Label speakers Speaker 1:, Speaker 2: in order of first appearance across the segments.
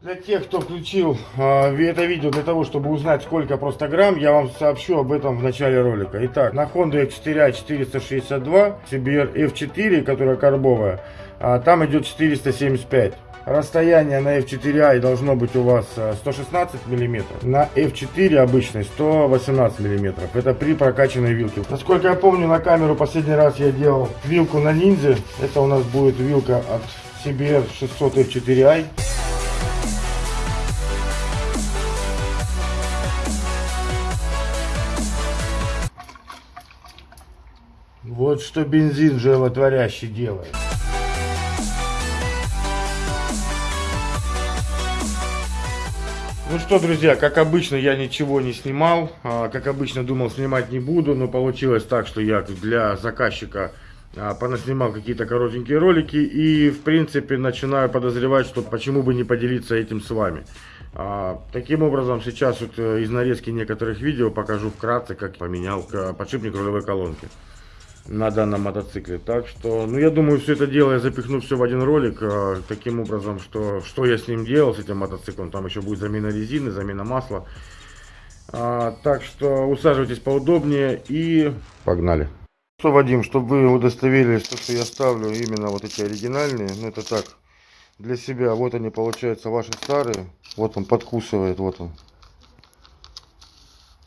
Speaker 1: Для тех, кто включил э, это видео для того, чтобы узнать, сколько просто грамм, я вам сообщу об этом в начале ролика. Итак, на Honda X4i 462, CBR F4, которая карбовая, а, там идет 475. Расстояние на F4i должно быть у вас 116 мм, на F4 обычный 118 мм. Это при прокачанной вилке. Насколько я помню, на камеру последний раз я делал вилку на ниндзя. Это у нас будет вилка от CBR 600 F4i. Вот что бензин животворящий делает. Ну что, друзья, как обычно, я ничего не снимал. А, как обычно, думал, снимать не буду, но получилось так, что я для заказчика а, понаснимал какие-то коротенькие ролики. И, в принципе, начинаю подозревать, что почему бы не поделиться этим с вами. А, таким образом, сейчас вот э, из нарезки некоторых видео покажу вкратце, как поменял подшипник рулевой колонки на данном мотоцикле. Так что, ну я думаю, все это дело я запихну все в один ролик, э, таким образом, что, что я с ним делал, с этим мотоциклом. Там еще будет замена резины, замена масла. А, так что усаживайтесь поудобнее и погнали. Что, Вадим, чтобы вы удостоверились, что я ставлю именно вот эти оригинальные, ну это так, для себя. Вот они, получаются, ваши старые. Вот он подкусывает, вот он.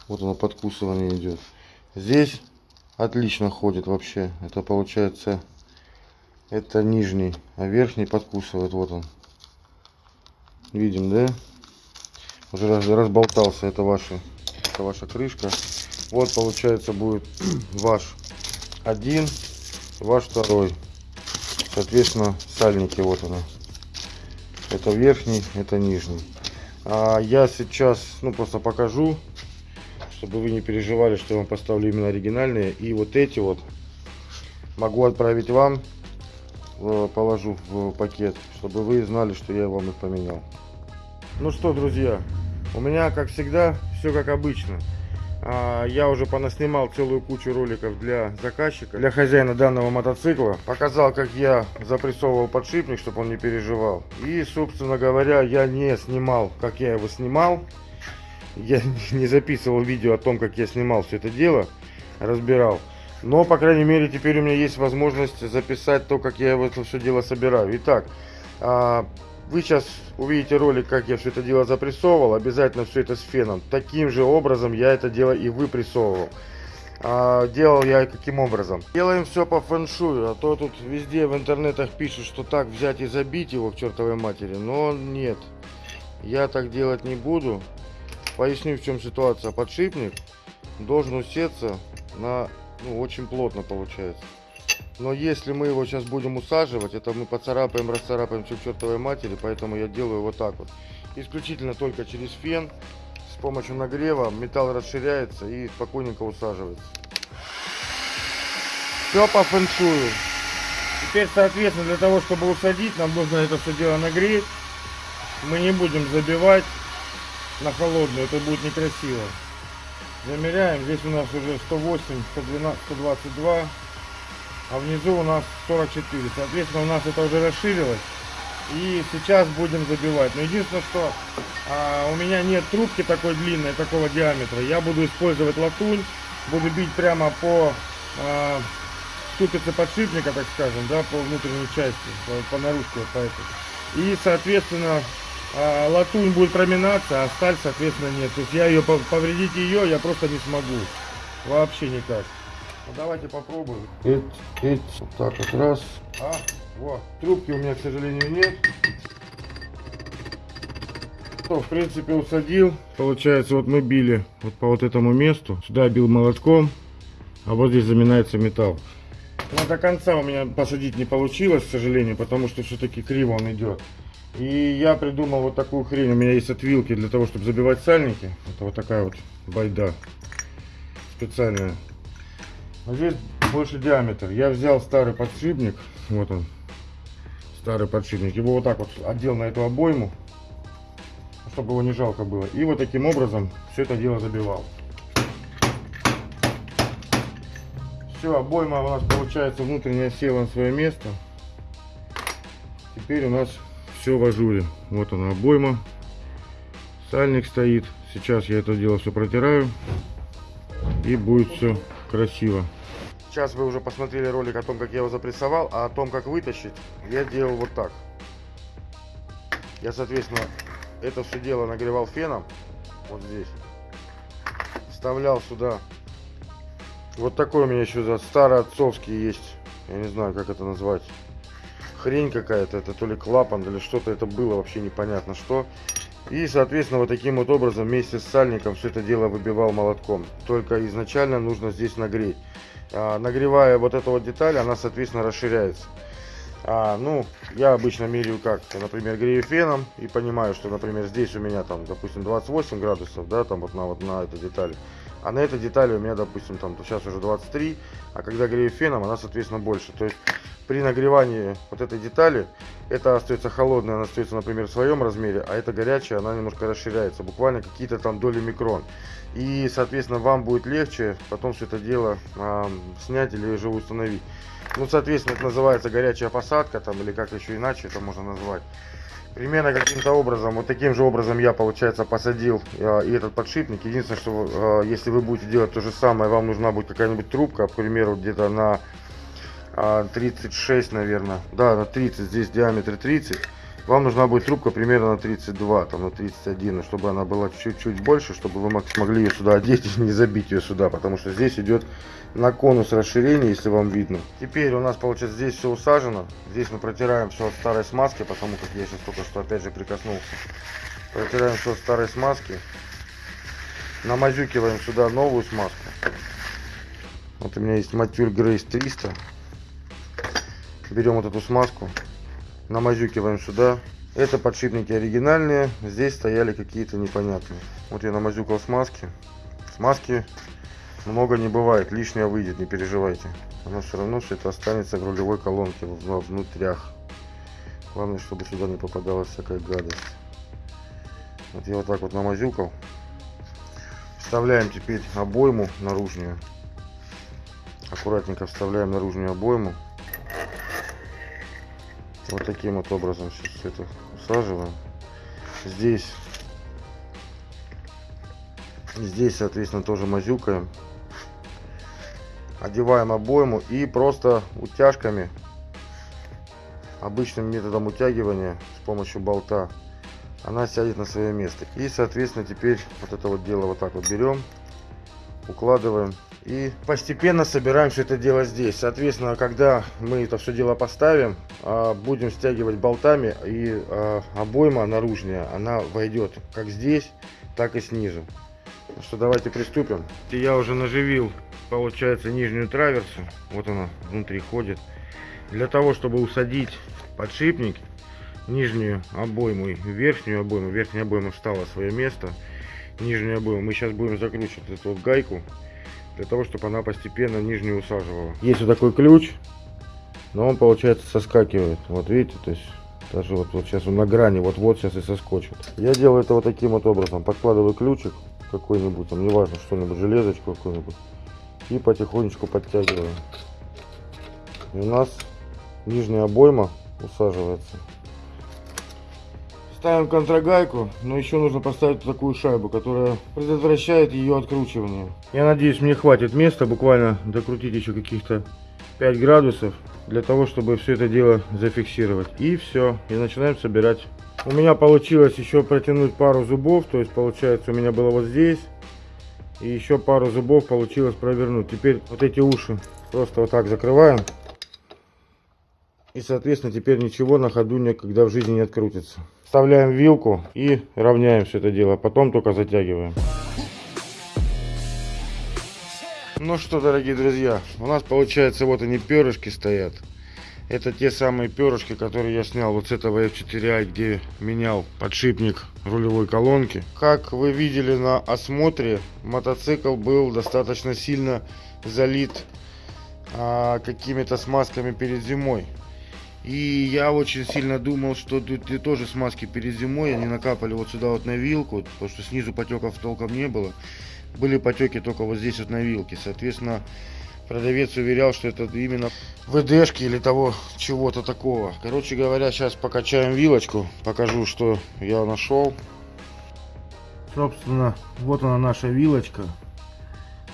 Speaker 1: Вот оно подкусывание идет. Здесь отлично ходит вообще. Это получается, это нижний, а верхний подкусывает. Вот он. Видим, да? Уже раз, разболтался. Это ваша, это ваша крышка. Вот получается будет ваш один, ваш второй. Соответственно, сальники вот она. Это верхний, это нижний. А я сейчас, ну просто покажу чтобы вы не переживали, что я вам поставлю именно оригинальные. И вот эти вот могу отправить вам, э, положу в пакет, чтобы вы знали, что я вам их поменял. Ну что, друзья, у меня, как всегда, все как обычно. А, я уже понаснимал целую кучу роликов для заказчика, для хозяина данного мотоцикла. Показал, как я запрессовывал подшипник, чтобы он не переживал. И, собственно говоря, я не снимал, как я его снимал я не записывал видео о том, как я снимал все это дело, разбирал. Но, по крайней мере, теперь у меня есть возможность записать то, как я это все дело собираю. Итак, а, вы сейчас увидите ролик, как я все это дело запрессовывал. Обязательно все это с феном. Таким же образом я это дело и выпрессовывал. А, делал я каким образом? Делаем все по фэншую, а то тут везде в интернетах пишут, что так взять и забить его к чертовой матери. Но нет, я так делать не буду. Поясню, в чем ситуация. Подшипник должен усеться на, ну, очень плотно получается. Но если мы его сейчас будем усаживать, это мы поцарапаем, расцарапаем все к чертовой матери, поэтому я делаю вот так вот. Исключительно только через фен, с помощью нагрева металл расширяется и спокойненько усаживается. Все по фэншую. Теперь, соответственно, для того, чтобы усадить, нам нужно это все дело нагреть. Мы не будем забивать на холодную, это будет некрасиво. Замеряем, здесь у нас уже 108, 112, 122, а внизу у нас 44. Соответственно, у нас это уже расширилось. И сейчас будем забивать. Но единственное, что а, у меня нет трубки такой длинной, такого диаметра. Я буду использовать латунь, буду бить прямо по а, ступице подшипника, так скажем, да, по внутренней части, по, по наружке по этой. И, соответственно, а, латунь будет проминаться, а сталь, соответственно, нет. То есть я ее, повредить ее я просто не смогу. Вообще никак. Ну, давайте попробуем. Эть, эть, вот так вот раз. А, вот. Трубки у меня, к сожалению, нет. Ну, в принципе, усадил. Получается, вот мы били вот по вот этому месту. Сюда бил молотком, а вот здесь заминается металл. Но до конца у меня посадить не получилось, к сожалению, потому что все-таки криво он идет. И я придумал вот такую хрень. У меня есть отвилки для того, чтобы забивать сальники. Это вот такая вот байда специальная. А здесь больше диаметр. Я взял старый подшипник. Вот он. Старый подшипник. Его вот так вот одел на эту обойму. Чтобы его не жалко было. И вот таким образом все это дело забивал. Все, обойма у нас получается внутренняя села на свое место. Теперь у нас все в ажуре. Вот она обойма. Сальник стоит. Сейчас я это дело все протираю. И будет все красиво. Сейчас вы уже посмотрели ролик о том, как я его запрессовал, а о том, как вытащить, я делал вот так. Я, соответственно, это все дело нагревал феном, вот здесь. Вставлял сюда. Вот такой у меня еще за старый отцовский есть. Я не знаю, как это назвать. Хрень какая-то, это то ли клапан, или что-то это было, вообще непонятно что. И, соответственно, вот таким вот образом вместе с сальником все это дело выбивал молотком. Только изначально нужно здесь нагреть. А, нагревая вот эту вот деталь, она, соответственно, расширяется. А, ну, я обычно меряю как, например, грею феном и понимаю, что, например, здесь у меня там, допустим, 28 градусов, да, там вот на вот на этой детали. А на этой детали у меня, допустим, там сейчас уже 23, а когда грею феном, она, соответственно, больше. То есть при нагревании вот этой детали, это остается холодная, она остается, например, в своем размере, а это горячая, она немножко расширяется, буквально какие-то там доли микрон. И, соответственно, вам будет легче потом все это дело э, снять или же установить. Ну, соответственно, это называется горячая посадка, там, или как еще иначе это можно назвать. Примерно каким-то образом, вот таким же образом я, получается, посадил э, и этот подшипник. Единственное, что э, если вы будете делать то же самое, вам нужна будет какая-нибудь трубка, к примеру, где-то на 36, наверное. Да, на 30. Здесь диаметр 30. Вам нужна будет трубка примерно на 32, там на 31, чтобы она была чуть-чуть больше, чтобы вы смогли ее сюда одеть и не забить ее сюда, потому что здесь идет на конус расширения, если вам видно. Теперь у нас получается здесь все усажено. Здесь мы протираем все от старой смазки, потому как я сейчас только что опять же прикоснулся. Протираем все от старой смазки. Намазюкиваем сюда новую смазку. Вот у меня есть Матюр Грейс 300 берем вот эту смазку, намазюкиваем сюда. Это подшипники оригинальные, здесь стояли какие-то непонятные. Вот я намазюкал смазки. Смазки много не бывает, лишнее выйдет, не переживайте. Оно все равно все это останется в рулевой колонке, внутрях. Главное, чтобы сюда не попадалась всякая гадость. Вот я вот так вот намазюкал. Вставляем теперь обойму наружную. Аккуратненько вставляем наружную обойму. Вот таким вот образом сейчас все это усаживаем. Здесь, здесь, соответственно, тоже мазюкаем. Одеваем обойму и просто утяжками, обычным методом утягивания с помощью болта, она сядет на свое место. И, соответственно, теперь вот это вот дело вот так вот берем, укладываем и постепенно собираем все это дело здесь. Соответственно, когда мы это все дело поставим, а, будем стягивать болтами и а, обойма наружная, она войдет как здесь, так и снизу. Что, давайте приступим. Я уже наживил, получается, нижнюю траверсу. Вот она внутри ходит. Для того, чтобы усадить подшипник, нижнюю обойму и верхнюю обойму, верхняя обойма встала в свое место, нижнюю обойму, мы сейчас будем закручивать эту вот гайку для того, чтобы она постепенно нижнюю усаживала. Есть вот такой ключ, но он, получается, соскакивает. Вот видите, то есть даже вот, вот сейчас он на грани, вот-вот сейчас и соскочит. Я делаю это вот таким вот образом. Подкладываю ключик какой-нибудь, там, неважно, что-нибудь, железочку какую-нибудь. И потихонечку подтягиваю. И у нас нижняя обойма усаживается. Ставим контрагайку, но еще нужно поставить такую шайбу, которая предотвращает ее откручивание. Я надеюсь, мне хватит места буквально докрутить еще каких-то 5 градусов для того, чтобы все это дело зафиксировать. И все, и начинаем собирать. У меня получилось еще протянуть пару зубов, то есть получается у меня было вот здесь. И еще пару зубов получилось провернуть. Теперь вот эти уши просто вот так закрываем. И соответственно теперь ничего на ходу никогда в жизни не открутится. Вставляем вилку и равняем все это дело. Потом только затягиваем. Ну что, дорогие друзья, у нас получается вот они перышки стоят. Это те самые перышки, которые я снял вот с этого F4i, где менял подшипник рулевой колонки. Как вы видели на осмотре, мотоцикл был достаточно сильно залит а, какими-то смазками перед зимой. И я очень сильно думал, что тут тоже смазки перед зимой, они накапали вот сюда вот на вилку, потому что снизу потеков толком не было. Были потеки только вот здесь вот на вилке. Соответственно, продавец уверял, что это именно ВДшки или того чего-то такого. Короче говоря, сейчас покачаем вилочку, покажу, что я нашел. Собственно, вот она наша вилочка.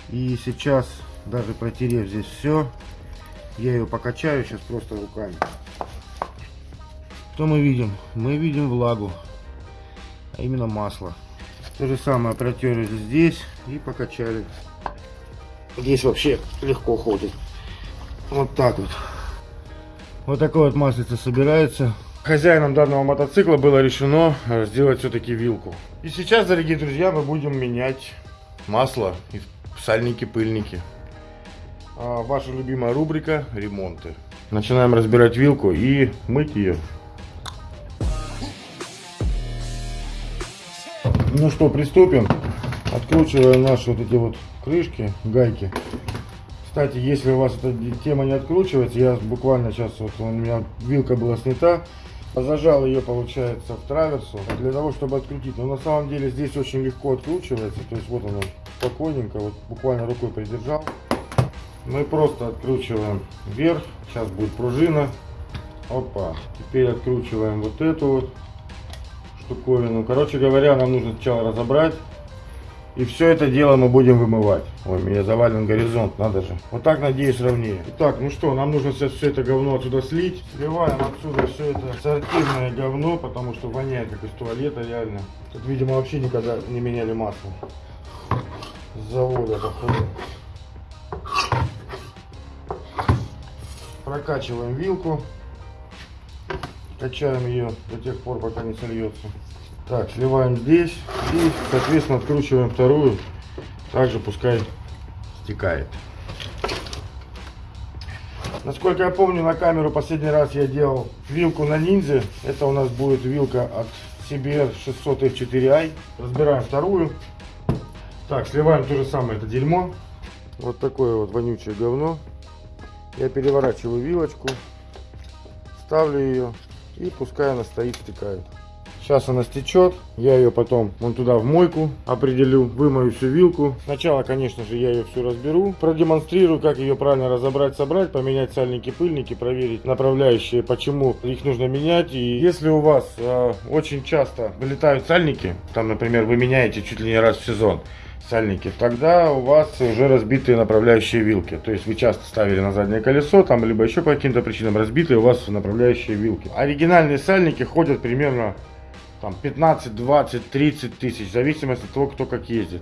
Speaker 1: И сейчас, даже протерев здесь все, я ее покачаю сейчас просто руками. Что мы видим? Мы видим влагу, а именно масло. То же самое протерли здесь и покачали. Здесь вообще легко ходит. Вот так вот. Вот такое вот маслице собирается. Хозяином данного мотоцикла было решено сделать все-таки вилку. И сейчас, дорогие друзья, мы будем менять масло и сальники-пыльники. А ваша любимая рубрика ремонты. Начинаем разбирать вилку и мыть ее. Ну что, приступим. Откручиваем наши вот эти вот крышки, гайки. Кстати, если у вас эта тема не откручивается, я буквально сейчас, вот у меня вилка была снята, зажал ее, получается, в траверсу, для того, чтобы открутить. Но на самом деле здесь очень легко откручивается, то есть вот оно спокойненько, вот буквально рукой придержал. Мы просто откручиваем вверх, сейчас будет пружина. Опа, теперь откручиваем вот эту вот штуковину. Короче говоря, нам нужно сначала разобрать. И все это дело мы будем вымывать. Ой, меня завален горизонт, надо же. Вот так, надеюсь, ровнее. Итак, ну что, нам нужно сейчас все это говно отсюда слить. Сливаем отсюда все это сортирное говно, потому что воняет как из туалета реально. Тут, видимо, вообще никогда не меняли масло. С завода, походу. Прокачиваем вилку. Качаем ее до тех пор, пока не сольется. Так, сливаем здесь и, соответственно, откручиваем вторую. Также пускай стекает. Насколько я помню, на камеру последний раз я делал вилку на ниндзе. Это у нас будет вилка от CBR 600 F4i. Разбираем вторую. Так, сливаем то же самое, это дерьмо. Вот такое вот вонючее говно. Я переворачиваю вилочку, ставлю ее и пускай она стоит, стекает. Сейчас она стечет, я ее потом вон туда в мойку определю, вымою всю вилку. Сначала, конечно же, я ее всю разберу, продемонстрирую, как ее правильно разобрать, собрать, поменять сальники, пыльники, проверить направляющие, почему их нужно менять. И если у вас э, очень часто вылетают сальники, там, например, вы меняете чуть ли не раз в сезон, сальники, тогда у вас уже разбитые направляющие вилки. То есть вы часто ставили на заднее колесо, там либо еще по каким-то причинам разбитые у вас направляющие вилки. Оригинальные сальники ходят примерно там 15, 20, 30 тысяч, в зависимости от того, кто как ездит.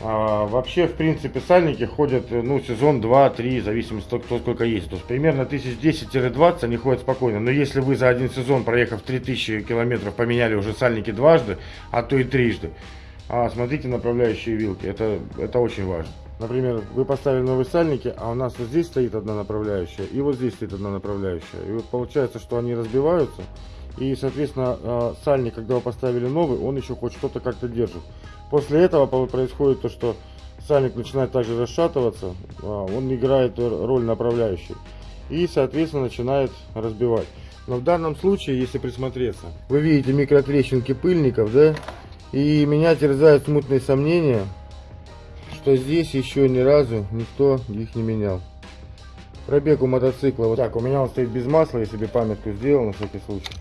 Speaker 1: А, вообще, в принципе, сальники ходят, ну, сезон 2-3, в зависимости от того, кто сколько ездит. То есть, примерно 1010-20 они ходят спокойно. Но если вы за один сезон, проехав 3000 километров, поменяли уже сальники дважды, а то и трижды, а, смотрите направляющие вилки, это, это очень важно. Например, вы поставили новые сальники, а у нас вот здесь стоит одна направляющая, и вот здесь стоит одна направляющая. И вот получается, что они разбиваются, и, соответственно, а, сальник, когда вы поставили новый, он еще хоть что-то как-то держит. После этого происходит то, что сальник начинает также расшатываться, а, он играет роль направляющей. И, соответственно, начинает разбивать. Но в данном случае, если присмотреться, вы видите микротрещинки пыльников, да? И меня терзают смутные сомнения, что здесь еще ни разу никто их не менял. Пробег у мотоцикла. Вот так, у меня он стоит без масла, я себе памятку сделал на всякий случай.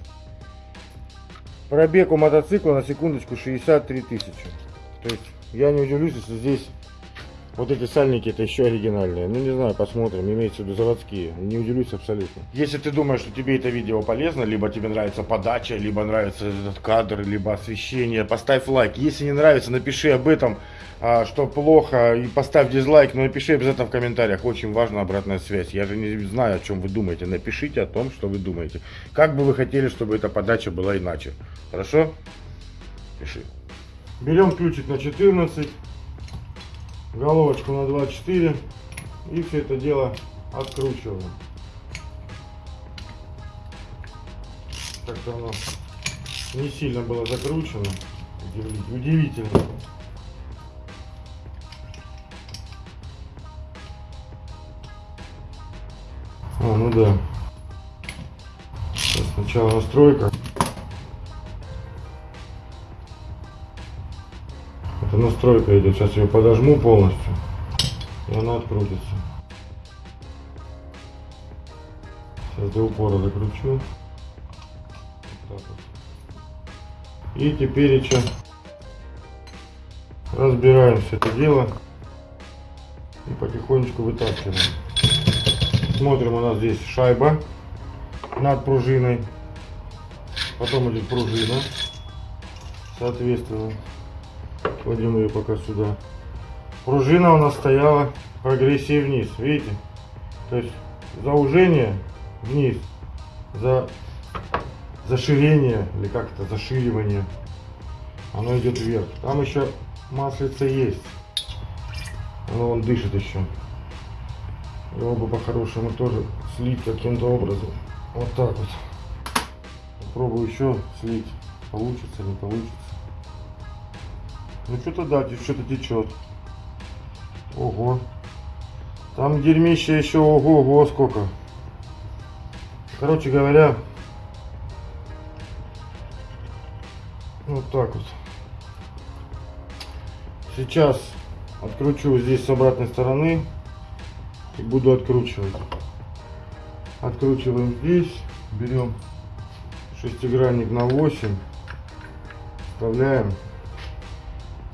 Speaker 1: Пробег у мотоцикла на секундочку 63 тысячи. То есть я не удивлюсь, если здесь вот эти сальники это еще оригинальные. Ну не знаю, посмотрим, имеется в виду заводские. Не удивлюсь абсолютно. Если ты думаешь, что тебе это видео полезно, либо тебе нравится подача, либо нравится этот кадр, либо освещение, поставь лайк. Если не нравится, напиши об этом а, что плохо, и поставь дизлайк, но напиши обязательно в комментариях. Очень важна обратная связь. Я же не знаю, о чем вы думаете. Напишите о том, что вы думаете. Как бы вы хотели, чтобы эта подача была иначе. Хорошо? Пиши. Берем ключик на 14, головочку на 24 и все это дело откручиваем. Как-то оно не сильно было закручено. Удивительно. А, ну да. Сейчас сначала настройка. Это настройка идет. Сейчас ее подожму полностью. И она открутится. Сейчас до упора закручу. Вот вот. И теперь еще разбираем все это дело и потихонечку вытаскиваем. Смотрим, у нас здесь шайба над пружиной. Потом идет пружина. Соответственно, кладем ее пока сюда. Пружина у нас стояла в прогрессии вниз, видите? То есть заужение вниз, за заширение, или как это, заширивание, оно идет вверх. Там еще маслица есть. Оно он дышит еще. Его бы по-хорошему тоже слить каким-то образом. Вот так вот. Попробую еще слить. Получится, не получится. Ну что-то да, что-то течет. Ого. Там дерьмище еще ого-го сколько. Короче говоря, вот так вот. Сейчас откручу здесь с обратной стороны и буду откручивать. Откручиваем здесь, берем шестигранник на 8, вставляем.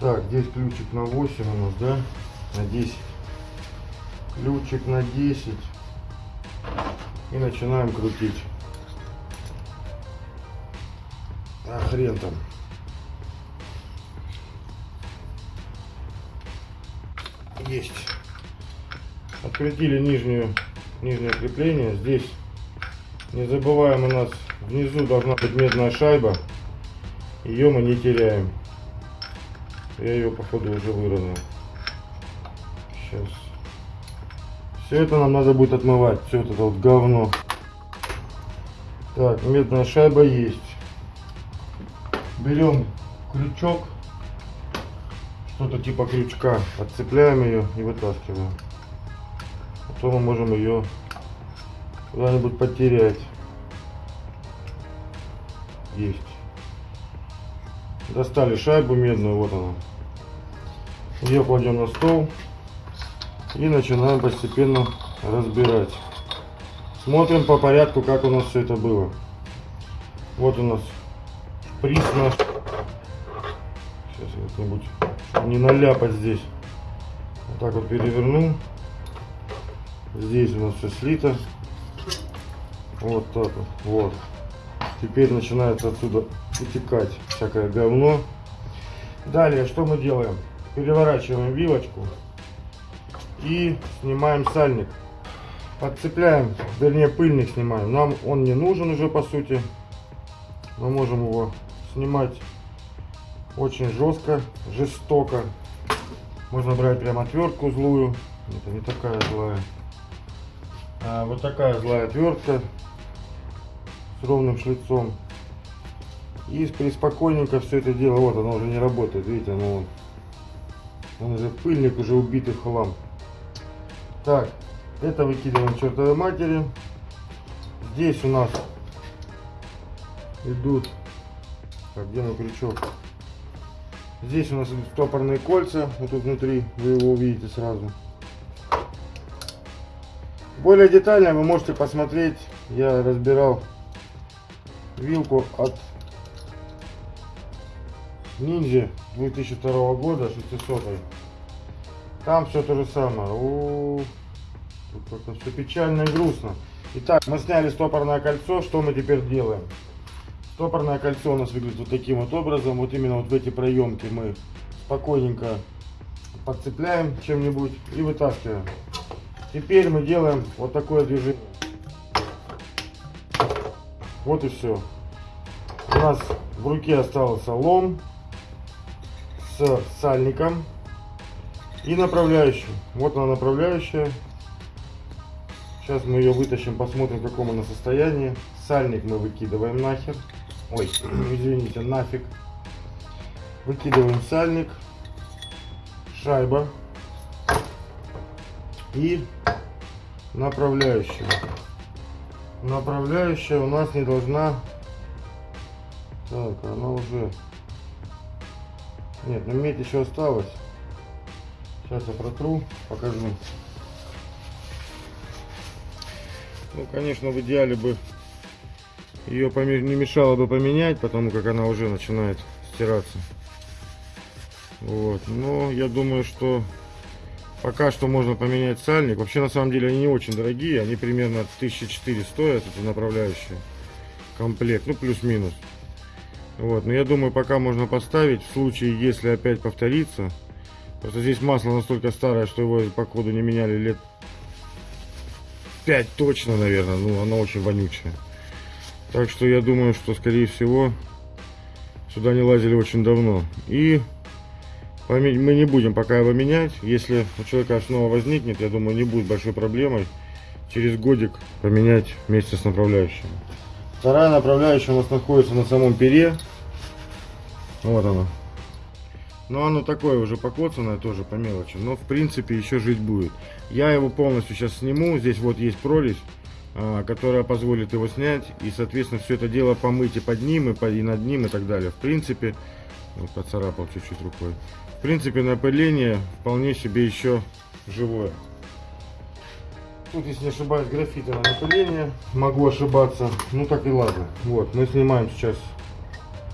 Speaker 1: Так, здесь ключик на 8 у нас, да, на 10. Ключик на 10 и начинаем крутить. А хрен там. Есть. Открутили нижнюю, нижнее крепление. Здесь не забываем у нас внизу должна быть медная шайба. Ее мы не теряем. Я ее походу уже выровнял. Сейчас. Все это нам надо будет отмывать. Все это вот говно. Так, медная шайба есть. Берем крючок. Что-то типа крючка. Отцепляем ее и вытаскиваем. Потом мы можем ее куда-нибудь потерять. Есть. Достали шайбу медную, вот она. Ее кладем на стол. И начинаем постепенно разбирать. Смотрим по порядку, как у нас все это было. Вот у нас шприц наш. Сейчас как-нибудь не наляпать здесь. Вот так вот переверну. Здесь у нас все слито. Вот так вот. Вот. Теперь начинается отсюда утекать всякое говно. Далее, что мы делаем? Переворачиваем вилочку и снимаем сальник. Подцепляем, вернее пыльник снимаем. Нам он не нужен уже по сути. Мы можем его снимать очень жестко, жестоко. Можно брать прям отвертку злую. Это не такая злая. А вот такая злая отвертка с ровным шлицом. И спокойненько все это дело, вот оно уже не работает, видите, оно он уже пыльник, уже убитый хлам. Так, это выкидываем чертовой матери. Здесь у нас идут, так, где мой крючок? Здесь у нас идут стопорные кольца, вот тут внутри, вы его увидите сразу. Более детально вы можете посмотреть, я разбирал вилку от Ниндзя 2002 года 600 -й. Там все то же самое. У -у -у. Как-то все печально и грустно. Итак, мы сняли стопорное кольцо. Что мы теперь делаем? Стопорное кольцо у нас выглядит вот таким вот образом. Вот именно вот в эти проемки мы спокойненько подцепляем чем-нибудь и вытаскиваем. Теперь мы делаем вот такое движение. Вот и все. У нас в руке остался лом сальником и направляющим. Вот она направляющая. Сейчас мы ее вытащим, посмотрим, в каком она состоянии. Сальник мы выкидываем нахер. Ой, извините, нафиг. Выкидываем сальник. Шайба. И направляющая. Направляющая у нас не должна... Так, она уже нет, ну медь еще осталось. Сейчас я протру, покажу. Ну, конечно, в идеале бы ее не мешало бы поменять, потому как она уже начинает стираться. Вот. Но я думаю, что пока что можно поменять сальник. Вообще, на самом деле, они не очень дорогие. Они примерно 1004 стоят, эти направляющие. Комплект, ну, плюс-минус. Вот. Но я думаю, пока можно поставить. В случае, если опять повторится. Просто здесь масло настолько старое, что его по коду не меняли лет 5 точно, наверное. Ну, оно очень вонючее. Так что я думаю, что, скорее всего, сюда не лазили очень давно. И мы не будем пока его менять. Если у человека снова возникнет, я думаю, не будет большой проблемой через годик поменять вместе с направляющим. Вторая направляющая у нас находится на самом пере. Вот она. Но оно такое уже покоцанное тоже по мелочи. Но в принципе еще жить будет. Я его полностью сейчас сниму. Здесь вот есть прорезь, а, которая позволит его снять. И соответственно все это дело помыть и под ним, и, под, и над ним, и так далее. В принципе, вот поцарапал чуть-чуть рукой. В принципе, напыление вполне себе еще живое. Тут, если не ошибаюсь, графиты на напыление. Могу ошибаться. Ну так и ладно. Вот, мы снимаем сейчас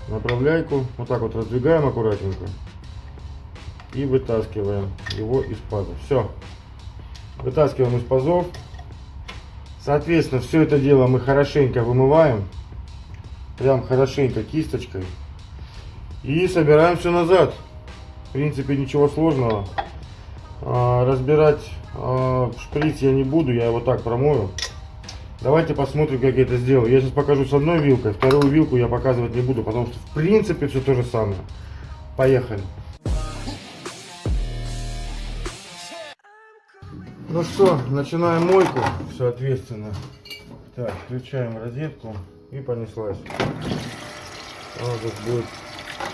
Speaker 1: направляйку. Вот так вот раздвигаем аккуратненько. И вытаскиваем его из пазов. Все. Вытаскиваем из пазов. Соответственно, все это дело мы хорошенько вымываем. Прям хорошенько кисточкой. И собираем все назад. В принципе, ничего сложного. А, разбирать а, шприц я не буду, я его так промою. Давайте посмотрим, как я это сделаю. Я сейчас покажу с одной вилкой, вторую вилку я показывать не буду, потому что в принципе все то же самое. Поехали. Ну что, начинаем мойку, соответственно. Так, включаем розетку и понеслась. Тут будет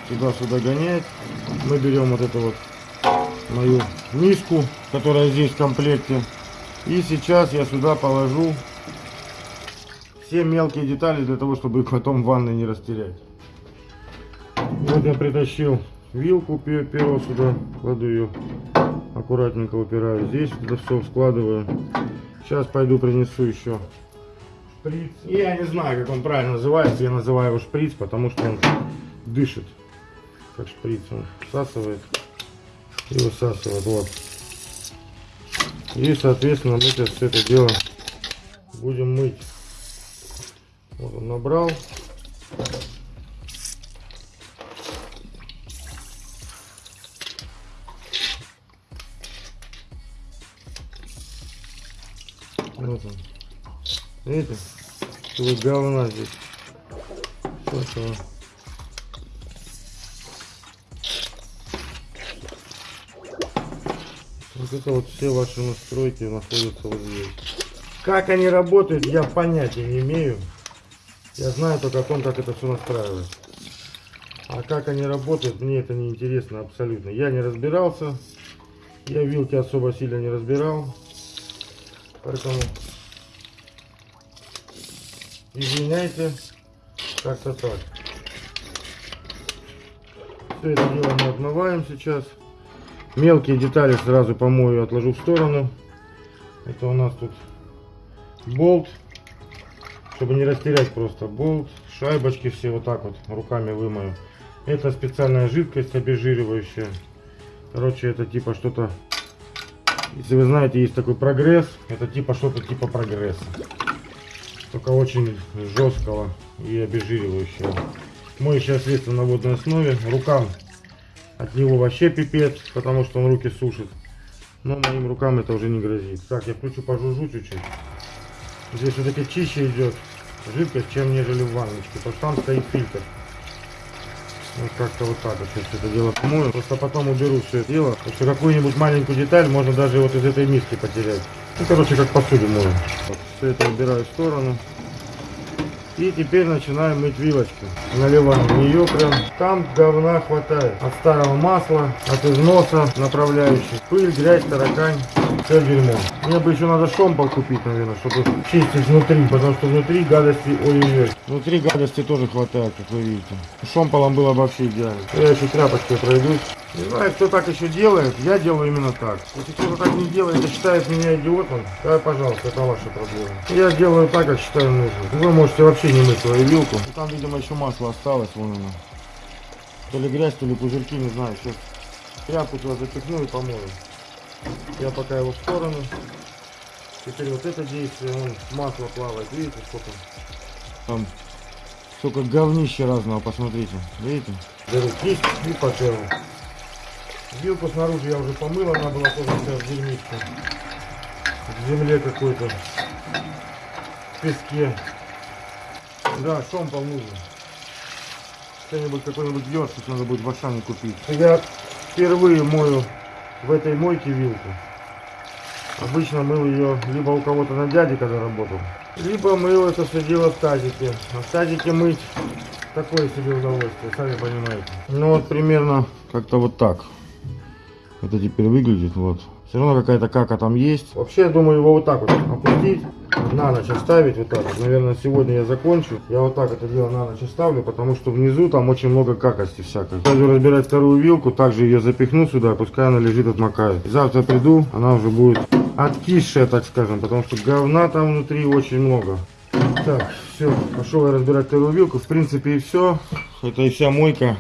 Speaker 1: туда-сюда гонять. Мы берем вот эту вот мою миску, которая здесь в комплекте. И сейчас я сюда положу все мелкие детали для того, чтобы их потом в ванной не растерять. Вот я притащил вилку перо сюда, кладу ее аккуратненько упираю здесь, это все складываю. Сейчас пойду принесу еще шприц. Я не знаю, как он правильно называется, я называю его шприц, потому что он дышит как шприц он всасывает и высасывает вот и соответственно мы сейчас все это дело будем мыть вот он набрал. Вот он. Видите? Что говна здесь. Все, Вот это вот все ваши настройки находятся вот здесь. Как они работают, я понятия не имею. Я знаю только о том, как это все настраивать. А как они работают, мне это не интересно абсолютно. Я не разбирался. Я вилки особо сильно не разбирал. Поэтому извиняйте. Как-то так. Все это дело мы отмываем сейчас. Мелкие детали сразу помою, отложу в сторону. Это у нас тут болт, чтобы не растерять просто болт, шайбочки все вот так вот руками вымою. Это специальная жидкость обезжиривающая. Короче, это типа что-то, если вы знаете, есть такой прогресс, это типа что-то типа прогресса. Только очень жесткого и обезжиривающего. Моющее средство на водной основе. Рукам от него вообще пипец, потому что он руки сушит. Но моим рукам это уже не грозит. Так, я включу пожужжу чуть-чуть. Здесь все-таки чище идет жидкость, чем нежели в ванночке. Потому что там стоит фильтр. Вот как-то вот так вот сейчас это дело помою. Просто потом уберу все это дело. Потому какую-нибудь маленькую деталь можно даже вот из этой миски потерять. Ну, короче, как посуду мою. Вот, все это убираю в сторону. И теперь начинаем мыть вилочку. Наливаем в нее прям. Там говна хватает. От старого масла, от износа направляющих. Пыль, грязь, таракань. Все дерьмо. Мне бы еще надо шомпол купить, наверное, чтобы чистить внутри, потому что внутри гадости, ой-ой-ой. Внутри гадости тоже хватает, как вы видите. Шомполом было бы вообще идеально. Я еще тряпочкой пройдусь. Не знаю, кто так еще делает, я делаю именно так. Если кто-то так не делает и считает меня идиотом, то, пожалуйста, это ваша проблема. Я делаю так, как считаю нужным. Вы можете вообще не мыть свою вилку. Там, видимо, еще масло осталось, вон оно. То ли грязь, то ли пузырьки, не знаю. Сейчас тряпку туда запихну и помою. Я пока его в сторону. Теперь вот это действие, вон масло плавает, видите, сколько? Там сколько говнища разного, посмотрите, видите? Беру кисть и потеру. Вилку снаружи я уже помыл, она была тоже вся в дерьмичке. В земле какой-то. В песке. Да, шомпол нужен. Что-нибудь, какой-нибудь ёршик надо будет в Ашане купить. Я впервые мою в этой мойке вилку. Обычно мыл ее либо у кого-то на дяде, когда работал, либо мыл это все дело в тазике. А в тазике мыть такое себе удовольствие, сами понимаете. Ну вот примерно как-то вот так. Это теперь выглядит, вот. Все равно какая-то кака там есть. Вообще, я думаю, его вот так вот опустить, на ночь оставить, вот так. Наверное, сегодня я закончу. Я вот так это дело на ночь оставлю, потому что внизу там очень много какости всякой. Пойду разбирать вторую вилку, также ее запихну сюда, пускай она лежит, отмокает. Завтра приду, она уже будет откисшая, так скажем, потому что говна там внутри очень много. Так, все, пошел я разбирать вторую вилку. В принципе и все. Это и вся мойка.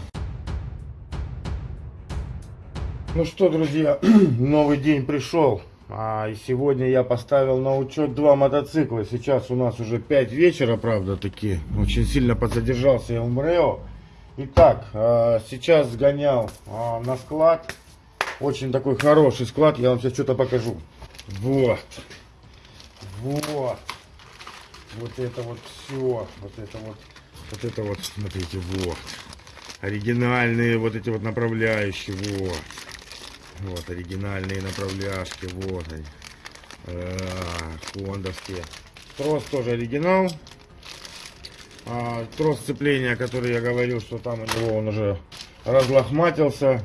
Speaker 1: Ну что, друзья, новый день пришел. А, и сегодня я поставил на учет два мотоцикла. Сейчас у нас уже 5 вечера, правда, таки. Очень сильно подзадержался я в МРЭО. Итак, а, сейчас сгонял а, на склад. Очень такой хороший склад. Я вам сейчас что-то покажу. Вот. Вот. Вот это вот все. Вот это вот. Вот это вот, смотрите, вот. Оригинальные вот эти вот направляющие. Вот. Вот оригинальные направляшки, вот они. Хондовские. Трос тоже оригинал. А, трос сцепления, который я говорил, что там у него он уже разлохматился.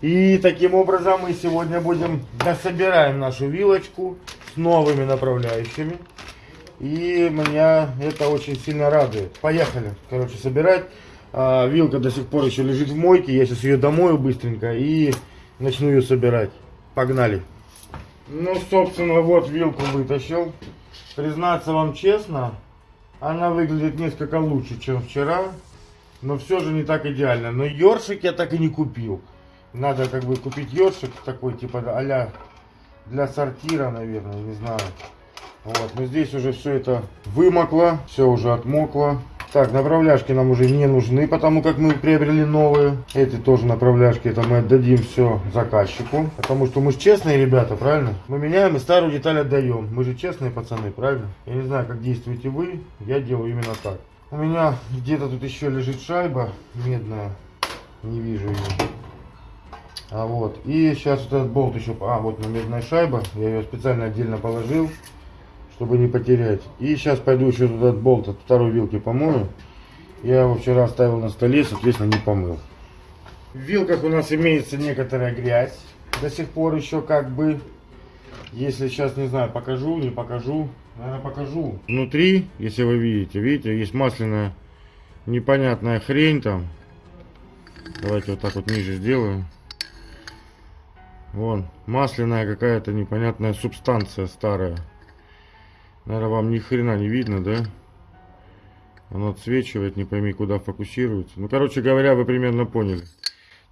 Speaker 1: И таким образом мы сегодня будем дособираем нашу вилочку с новыми направляющими. И меня это очень сильно радует. Поехали, короче, собирать. А, вилка до сих пор еще лежит в мойке. Я сейчас ее домою быстренько и начну ее собирать. Погнали. Ну, собственно, вот вилку вытащил. Признаться вам честно, она выглядит несколько лучше, чем вчера. Но все же не так идеально. Но ёршик я так и не купил. Надо как бы купить ёршик такой, типа а для сортира, наверное, не знаю. Вот, но здесь уже все это вымокло, все уже отмокло. Так, направляшки нам уже не нужны, потому как мы приобрели новые. Эти тоже направляшки, это мы отдадим все заказчику. Потому что мы же честные ребята, правильно? Мы меняем и старую деталь отдаем. Мы же честные пацаны, правильно? Я не знаю, как действуете вы, я делаю именно так. У меня где-то тут еще лежит шайба медная. Не вижу ее. А вот. И сейчас вот этот болт еще... А, вот на медная шайба. Я ее специально отдельно положил чтобы не потерять. И сейчас пойду еще туда болт от второй вилки помою. Я его вчера оставил на столе, соответственно, не помыл. В вилках у нас имеется некоторая грязь. До сих пор еще как бы, если сейчас, не знаю, покажу, не покажу, наверное, покажу. Внутри, если вы видите, видите, есть масляная непонятная хрень там. Давайте вот так вот ниже сделаю. Вон, масляная какая-то непонятная субстанция старая. Наверное, вам ни хрена не видно, да? Оно отсвечивает, не пойми, куда фокусируется. Ну, короче говоря, вы примерно поняли.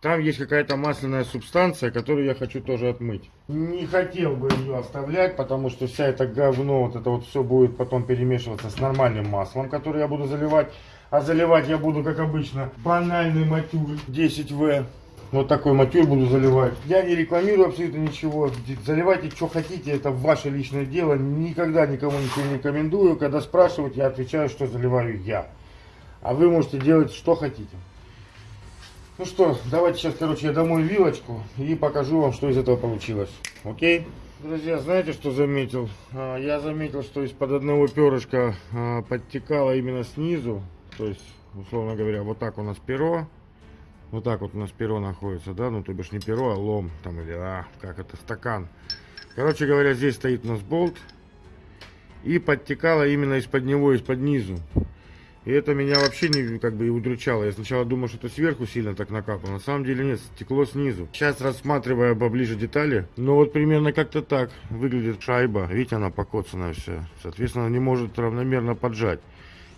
Speaker 1: Там есть какая-то масляная субстанция, которую я хочу тоже отмыть. Не хотел бы ее оставлять, потому что вся эта говно, вот это вот все будет потом перемешиваться с нормальным маслом, которое я буду заливать. А заливать я буду, как обычно, банальный матюр 10В. Вот такой матюр буду заливать. Я не рекламирую абсолютно ничего. Заливайте, что хотите, это ваше личное дело. Никогда никому ничего не рекомендую. Когда спрашивают, я отвечаю, что заливаю я. А вы можете делать, что хотите. Ну что, давайте сейчас, короче, я домой вилочку и покажу вам, что из этого получилось. Окей? Друзья, знаете, что заметил? А, я заметил, что из-под одного перышка а, подтекало именно снизу. То есть, условно говоря, вот так у нас перо. Вот так вот у нас перо находится, да, ну то бишь не перо, а лом, там или, а, как это, стакан. Короче говоря, здесь стоит у нас болт. И подтекало именно из-под него, из-под низу. И это меня вообще не как бы и удручало. Я сначала думал, что это сверху сильно так накапало. На самом деле нет, стекло снизу. Сейчас рассматривая поближе детали. Ну вот примерно как-то так выглядит шайба. Видите, она покоцанная вся. Соответственно, не может равномерно поджать.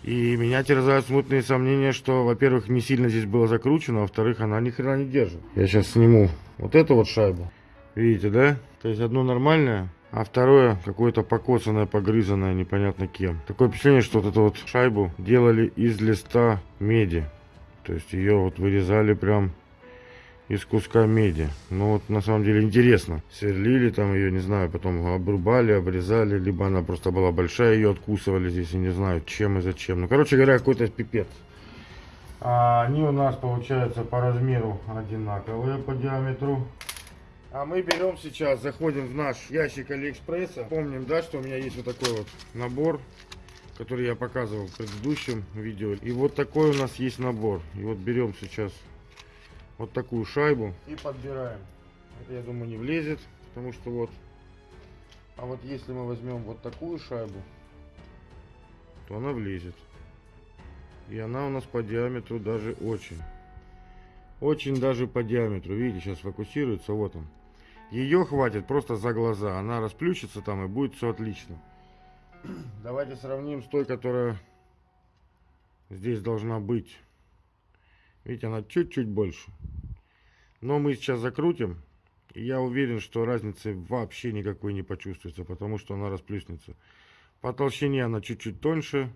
Speaker 1: И меня терзают смутные сомнения, что, во-первых, не сильно здесь было закручено, а во-вторых, она ни хрена не держит. Я сейчас сниму вот эту вот шайбу. Видите, да? То есть одно нормальное, а второе какое-то покоцанное, погрызанное, непонятно кем. Такое впечатление, что вот эту вот шайбу делали из листа меди. То есть ее вот вырезали прям из куска меди. Ну вот на самом деле интересно. Сверлили там ее, не знаю, потом обрубали, обрезали, либо она просто была большая, ее откусывали здесь, я не знаю, чем и зачем. Ну, короче говоря, какой-то пипец. А они у нас получаются по размеру одинаковые по диаметру. А мы берем сейчас, заходим в наш ящик Алиэкспресса. Помним, да, что у меня есть вот такой вот набор, который я показывал в предыдущем видео. И вот такой у нас есть набор. И вот берем сейчас вот такую шайбу и подбираем. Это, я думаю, не влезет, потому что вот. А вот если мы возьмем вот такую шайбу, то она влезет. И она у нас по диаметру даже очень. Очень даже по диаметру. Видите, сейчас фокусируется. Вот он. Ее хватит просто за глаза. Она расплющится там и будет все отлично. Давайте сравним с той, которая здесь должна быть. Видите, она чуть-чуть больше. Но мы сейчас закрутим. И я уверен, что разницы вообще никакой не почувствуется, потому что она расплюснется. По толщине она чуть-чуть тоньше.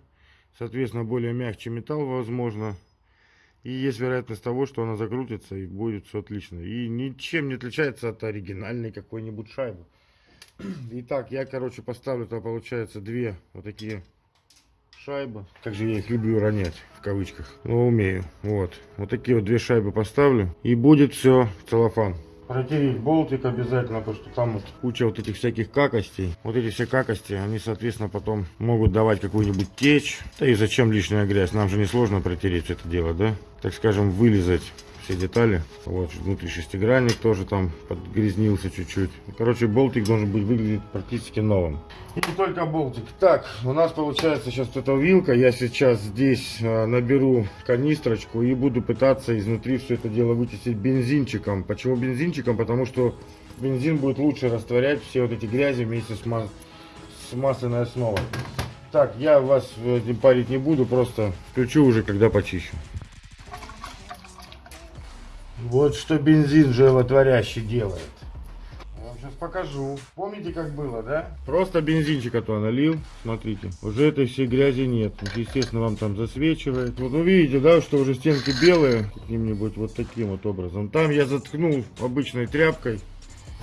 Speaker 1: Соответственно, более мягче металл, возможно. И есть вероятность того, что она закрутится и будет все отлично. И ничем не отличается от оригинальной какой-нибудь шайбы. Итак, я, короче, поставлю, то получается две вот такие шайбы. Как же я их люблю ронять, в кавычках. Но умею. Вот. Вот такие вот две шайбы поставлю. И будет все целлофан протереть болтик обязательно, потому что там вот куча вот этих всяких какостей. Вот эти все какости, они, соответственно, потом могут давать какую-нибудь течь. Да и зачем лишняя грязь? Нам же несложно протереть это дело, да? Так скажем, вылезать все детали. Вот внутри шестигранник тоже там подгрязнился чуть-чуть. Короче, болтик должен быть выглядеть практически новым. И не только болтик. Так, у нас получается сейчас вот эта вилка. Я сейчас здесь э, наберу канистрочку и буду пытаться изнутри все это дело вычистить бензинчиком. Почему бензинчиком? Потому что бензин будет лучше растворять все вот эти грязи вместе с, мас с масляной основой. Так, я вас этим парить не буду, просто включу уже, когда почищу. Вот что бензин животворящий делает. Я вам сейчас покажу. Помните, как было, да? Просто бензинчик это налил. Смотрите, уже этой всей грязи нет. Естественно, вам там засвечивает. Вот вы видите, да, что уже стенки белые. Каким-нибудь вот таким вот образом. Там я заткнул обычной тряпкой.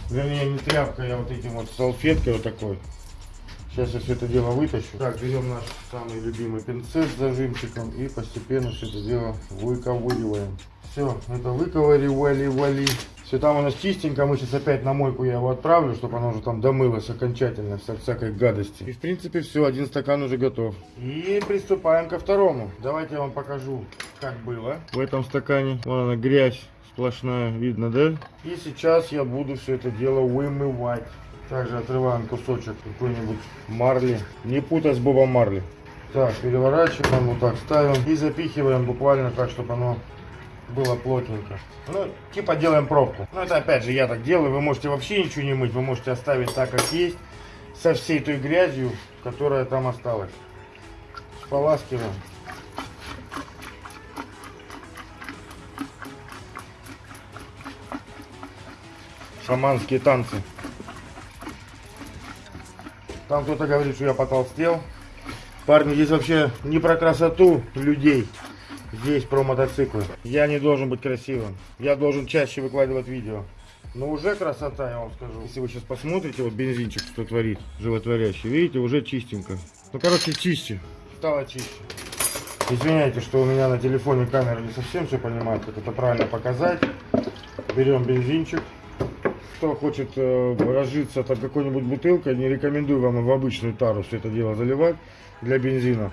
Speaker 1: Вернее, не тряпкой, а вот этим вот салфеткой вот такой. Сейчас я все это дело вытащу. Так, берем наш самый любимый пинцет с зажимчиком и постепенно все это дело выковыриваем. Все, это выковыривали, вали. Все там у нас чистенько, мы сейчас опять на мойку я его отправлю, чтобы оно уже там домылось окончательно, вся, всякой гадости. И в принципе все, один стакан уже готов. И приступаем ко второму. Давайте я вам покажу, как было в этом стакане. Вон она грязь сплошная, видно, да? И сейчас я буду все это дело вымывать. Также отрываем кусочек какой-нибудь марли. Не путать с бобом марли. Так, переворачиваем, вот так ставим и запихиваем буквально так, чтобы оно было плотненько. Ну, типа делаем пробку. Ну, это опять же я так делаю. Вы можете вообще ничего не мыть. Вы можете оставить так, как есть. Со всей той грязью, которая там осталась. Споласкиваем. Шаманские танцы. Там кто-то говорит, что я потолстел. Парни, здесь вообще не про красоту людей. Здесь про мотоциклы. Я не должен быть красивым. Я должен чаще выкладывать видео. Но уже красота, я вам скажу. Если вы сейчас посмотрите, вот бензинчик, что творит, животворящий, видите, уже чистенько. Ну, короче, чище. Стало чище. Извиняйте, что у меня на телефоне камера не совсем все понимает, как это правильно показать. Берем бензинчик. Кто хочет э, разжиться там какой-нибудь бутылкой, не рекомендую вам в обычную тару все это дело заливать для бензина.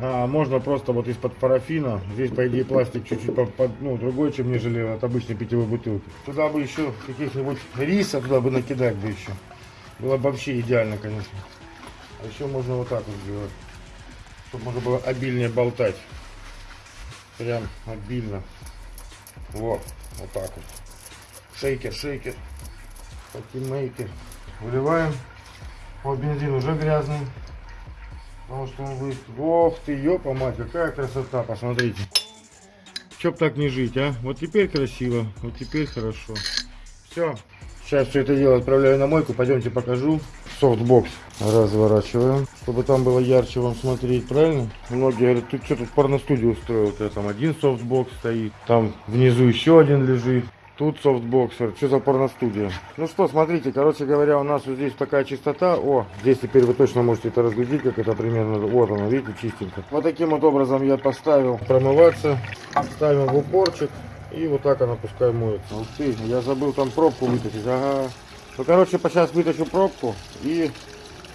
Speaker 1: А, можно просто вот из-под парафина. Здесь, по идее, пластик чуть-чуть ну, другой, чем нежели от обычной питьевой бутылки. Туда бы еще каких-нибудь риса туда бы накидать бы еще. Было бы вообще идеально, конечно. А еще можно вот так вот сделать. Чтобы можно было обильнее болтать. Прям обильно. Вот, вот так вот. Шейкер, шейкер. Party maker. Выливаем. Вот бензин уже грязный. Потому что он вы... Ох ты, ёпа мать, какая красота, посмотрите. Чтоб так не жить, а? Вот теперь красиво, вот теперь хорошо. Все. Сейчас все это дело отправляю на мойку. Пойдемте покажу. Софтбокс разворачиваем, чтобы там было ярче вам смотреть, правильно? Многие говорят, ты что тут порностудию устроил? У там один софтбокс стоит, там внизу еще один лежит. Тут софтбоксер. Что за порностудия? Ну что, смотрите, короче говоря, у нас вот здесь такая чистота. О, здесь теперь вы точно можете это разглядеть, как это примерно. Вот оно, видите, чистенько. Вот таким вот образом я поставил промываться. Ставим в упорчик. И вот так она пускай моется. Ух ты, я забыл там пробку вытащить. Ага. Ну, короче, сейчас вытащу пробку и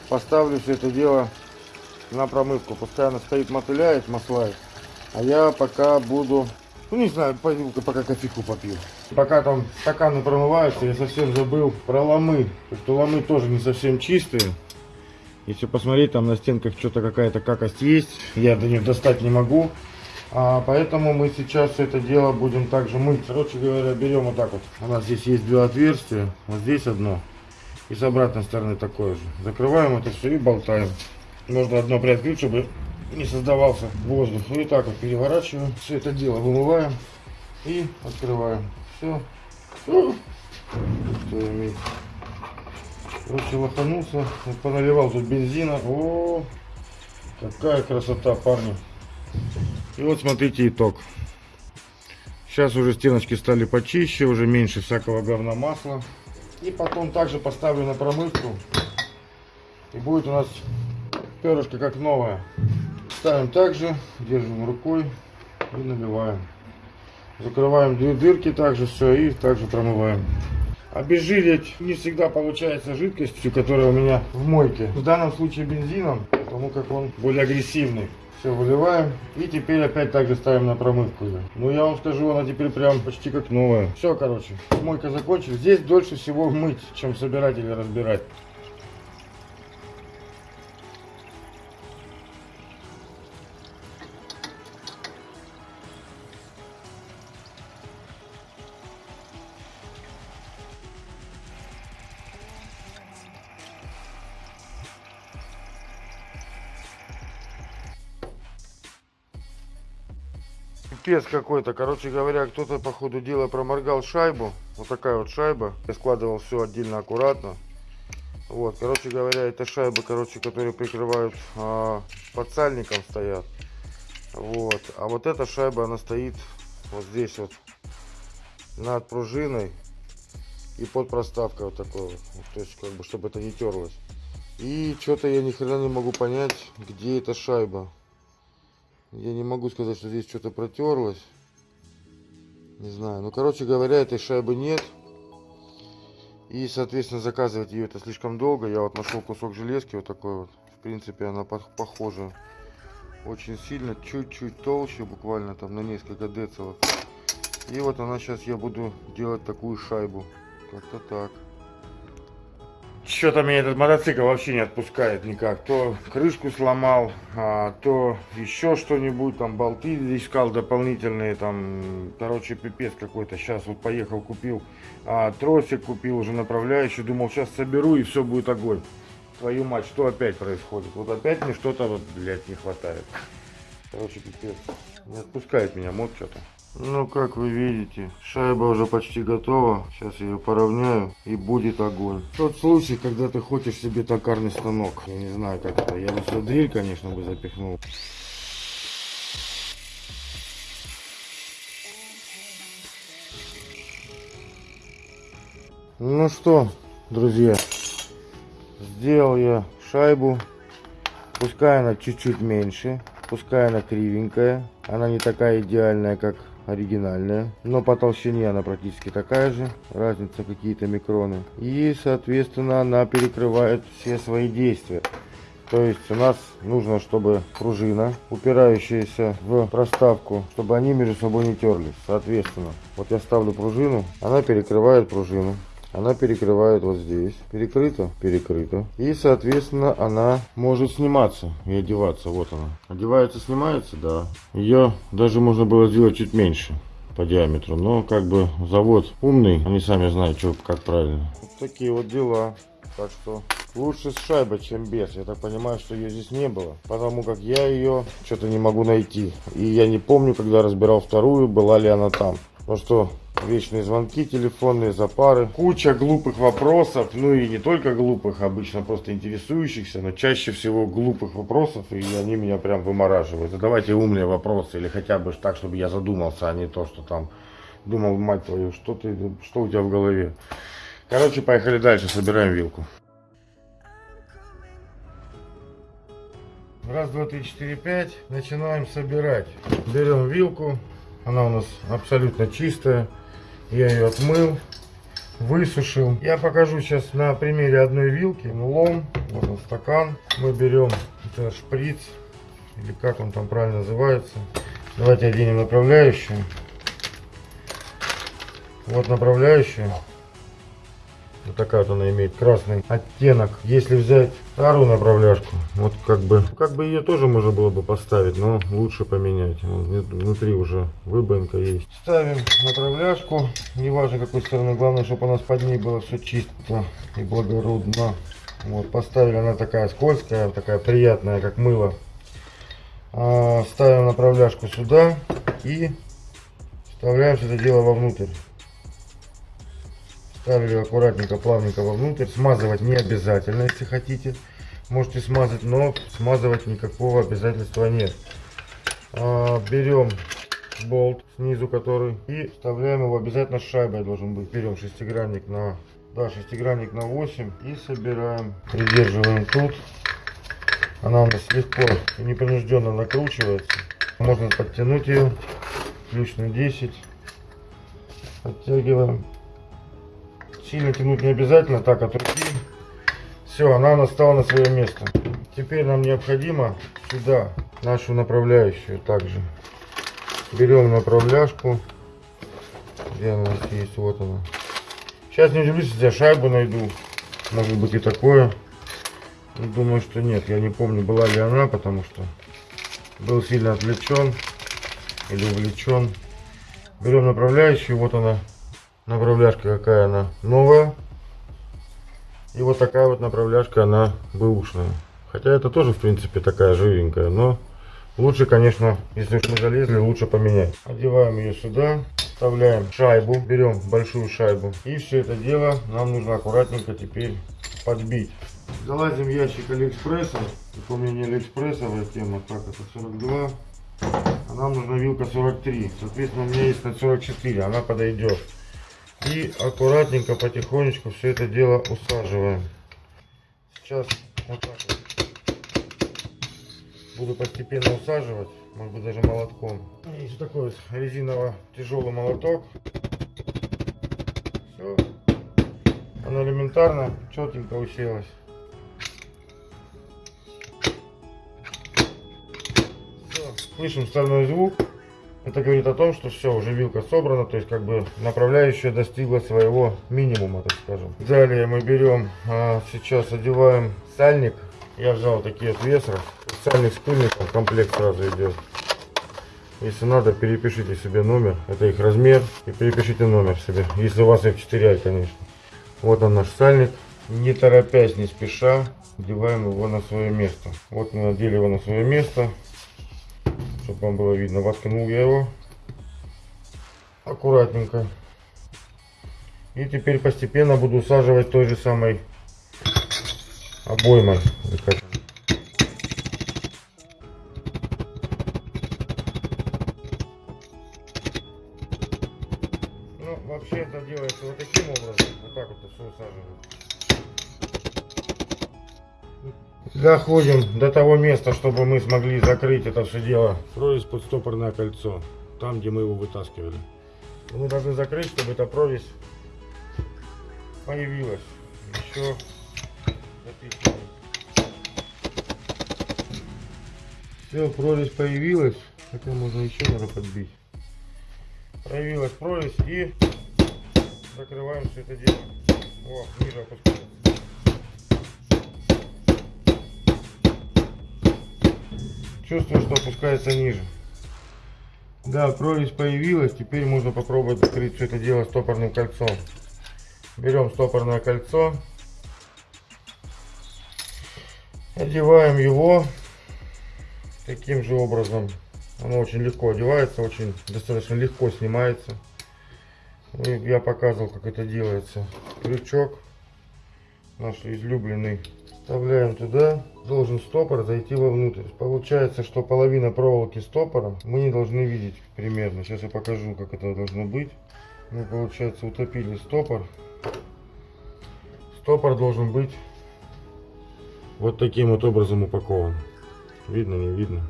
Speaker 1: поставлю все это дело на промывку. Пускай она стоит, мотыляет, маслает. А я пока буду ну не знаю, пойду пока кофейку попью. Пока там стаканы промываются, я совсем забыл про ломы. Потому что ломы тоже не совсем чистые. Если посмотреть, там на стенках что-то какая-то какость есть. Я до них достать не могу. А, поэтому мы сейчас это дело будем также мыть. Короче говоря, берем вот так вот. У нас здесь есть два отверстия. Вот здесь одно. И с обратной стороны такое же. Закрываем это все и болтаем. Можно одно приоткрыть, чтобы не создавался воздух. Ну и так вот переворачиваем. Все это дело вымываем и открываем. Все. Что? Короче, лоханулся. Поналивал тут бензина. О, какая красота, парни. И вот смотрите итог. Сейчас уже стеночки стали почище, уже меньше всякого говна масла. И потом также поставлю на промывку. И будет у нас перышко как новое. Ставим также, держим рукой и наливаем. Закрываем две дырки также все и также промываем. Обезжирить не всегда получается жидкостью, которая у меня в мойке. В данном случае бензином, потому как он более агрессивный. Все выливаем и теперь опять также ставим на промывку ее. Ну я вам скажу, она теперь прям почти как новая. Все, короче, мойка закончилась. Здесь дольше всего мыть, чем собирать или разбирать. Пипец какой-то. Короче говоря, кто-то по ходу дела проморгал шайбу. Вот такая вот шайба. Я складывал все отдельно аккуратно. Вот, короче говоря, это шайбы, короче, которые прикрывают а, под сальником стоят. Вот, а вот эта шайба, она стоит вот здесь вот над пружиной и под проставкой вот такой вот. То есть, как бы, чтобы это не терлось. И что-то я ни хрена не могу понять, где эта шайба. Я не могу сказать, что здесь что-то протерлось. Не знаю. Ну, короче говоря, этой шайбы нет. И, соответственно, заказывать ее это слишком долго. Я вот нашел кусок железки вот такой вот. В принципе, она похожа очень сильно. Чуть-чуть толще, буквально там на несколько децилов. И вот она сейчас я буду делать такую шайбу. Как-то так. Что-то меня этот мотоцикл вообще не отпускает никак. То крышку сломал, а, то еще что-нибудь, там болты искал дополнительные, там, короче, пипец какой-то. Сейчас вот поехал, купил а, тросик, купил уже направляющий, думал, сейчас соберу и все будет огонь. Твою мать, что опять происходит? Вот опять мне что-то, вот, блядь, не хватает. Короче, пипец. Не отпускает меня мод что-то. Ну, как вы видите, шайба уже почти готова. Сейчас ее поравняю и будет огонь. Тот случай, когда ты хочешь себе токарный станок. Я не знаю, как это. Я бы сюда дрель, конечно, бы запихнул. Ну что, друзья, сделал я шайбу. Пускай она чуть-чуть меньше, пускай она кривенькая. Она не такая идеальная, как оригинальная, но по толщине она практически такая же, разница какие-то микроны. И, соответственно, она перекрывает все свои действия. То есть у нас нужно, чтобы пружина, упирающаяся в проставку, чтобы они между собой не терлись. Соответственно, вот я ставлю пружину, она перекрывает пружину. Она перекрывает вот здесь. Перекрыто, перекрыто. И, соответственно, она может сниматься и одеваться. Вот она. Одевается, снимается, да. Ее даже можно было сделать чуть меньше по диаметру. Но как бы завод умный, они сами знают, что, как правильно. Вот такие вот дела. Так что лучше с шайбой, чем без. Я так понимаю, что ее здесь не было. Потому как я ее что-то не могу найти. И я не помню, когда разбирал вторую, была ли она там. Ну что, вечные звонки телефонные, запары. Куча глупых вопросов. Ну и не только глупых, обычно просто интересующихся. Но чаще всего глупых вопросов. И они меня прям вымораживают. Задавайте умные вопросы. Или хотя бы так, чтобы я задумался, а не то, что там думал, мать твою, что, ты, что у тебя в голове. Короче, поехали дальше, собираем вилку. Раз, два, три, четыре, пять. Начинаем собирать. Берем вилку. Она у нас абсолютно чистая. Я ее отмыл, высушил. Я покажу сейчас на примере одной вилки. Лом, вот он стакан. Мы берем это шприц, или как он там правильно называется. Давайте оденем направляющую. Вот направляющая. Вот такая вот она имеет красный оттенок. Если взять старую направляшку, вот как бы, как бы ее тоже можно было бы поставить, но лучше поменять. Внутри уже выбоинка есть. Ставим направляшку, неважно какой стороны, главное, чтобы у нас под ней было все чисто и благородно. Вот, поставили, она такая скользкая, такая приятная, как мыло. А, ставим направляшку сюда и вставляем все это дело вовнутрь. Ставили аккуратненько, плавненько вовнутрь. Смазывать не обязательно, если хотите. Можете смазать, но смазывать никакого обязательства нет. А, берем болт снизу который и вставляем его обязательно шайбой должен быть. Берем шестигранник на да, шестигранник на 8 и собираем. Придерживаем тут. Она у нас легко и непринужденно накручивается. Можно подтянуть ее. Ключ на 10. Подтягиваем. Сильно тянуть не обязательно, так от руки. Все, она настала на свое место. Теперь нам необходимо сюда нашу направляющую также. Берем направляшку. Где она у нас есть? Вот она. Сейчас не удивлюсь, если я шайбу найду. Может быть и такое. Думаю, что нет. Я не помню, была ли она, потому что был сильно отвлечен или увлечен. Берем направляющую. Вот она направляшка какая она новая. И вот такая вот направляшка, она бэушная. Хотя это тоже, в принципе, такая живенькая, но лучше, конечно, если уж мы залезли, лучше поменять. Одеваем ее сюда, вставляем шайбу, берем большую шайбу. И все это дело нам нужно аккуратненько теперь подбить. Залазим в ящик Алиэкспресса. Не Алиэкспрессовая тема, так, это 42. А нам нужна вилка 43. Соответственно, у меня есть на 44, она подойдет. И аккуратненько, потихонечку все это дело усаживаем. Сейчас вот так вот. Буду постепенно усаживать, может быть даже молотком. Есть такой вот резиново тяжелый молоток. Все. Она элементарно, четенько уселась. Все. Слышим стальной звук. Это говорит о том, что все, уже вилка собрана, то есть как бы направляющая достигла своего минимума, так скажем. Далее мы берем, а, сейчас одеваем сальник. Я взял такие вот весра. Сальник с пыльником, комплект сразу идет. Если надо, перепишите себе номер, это их размер, и перепишите номер себе, если у вас F4i, конечно. Вот он наш сальник. Не торопясь, не спеша, одеваем его на свое место. Вот мы надели его на свое место чтобы вам было видно. Воткнул я его аккуратненько. И теперь постепенно буду усаживать той же самой обоймой. Доходим до того места, чтобы мы смогли закрыть это все дело. Прорезь под стопорное кольцо. Там, где мы его вытаскивали. Мы должны закрыть, чтобы эта прорезь появилась. Еще записываем. Все, прорезь появилась. Хотя можно еще надо подбить. Появилась прорезь и закрываем все это дело. О, ниже опускается. Чувствую, что опускается ниже. Да, прорезь появилась. Теперь можно попробовать закрыть все это дело стопорным кольцом. Берем стопорное кольцо. Одеваем его таким же образом. Оно очень легко одевается, очень достаточно легко снимается. Я показывал, как это делается. Крючок наш излюбленный. Вставляем туда. Должен стопор зайти вовнутрь. Получается, что половина проволоки стопора мы не должны видеть примерно. Сейчас я покажу, как это должно быть. Мы, получается, утопили стопор. Стопор должен быть вот таким вот образом упакован. Видно, не видно?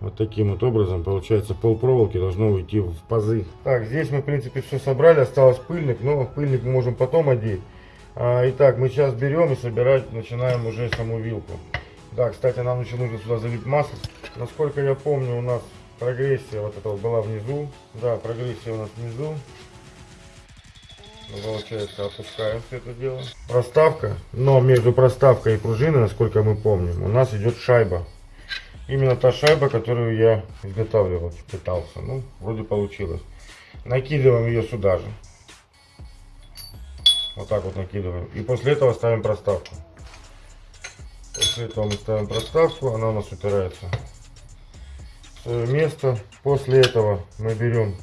Speaker 1: Вот таким вот образом, получается, пол проволоки должно уйти в пазы. Так, здесь мы, в принципе, все собрали. Осталось пыльник, но пыльник мы можем потом одеть. А, итак, мы сейчас берем и собирать, начинаем уже саму вилку. Да, кстати, нам еще нужно сюда залить масло. Насколько я помню, у нас прогрессия вот эта вот была внизу. Да, прогрессия у нас внизу. Ну, получается, опускаем все это дело. Проставка. Но между проставкой и пружиной, насколько мы помним, у нас идет шайба. Именно та шайба, которую я изготавливал, пытался. Ну, вроде получилось. Накидываем ее сюда же. Вот так вот накидываем. И после этого ставим проставку. После этого мы ставим проставку, она у нас упирается в свое место. После этого мы берем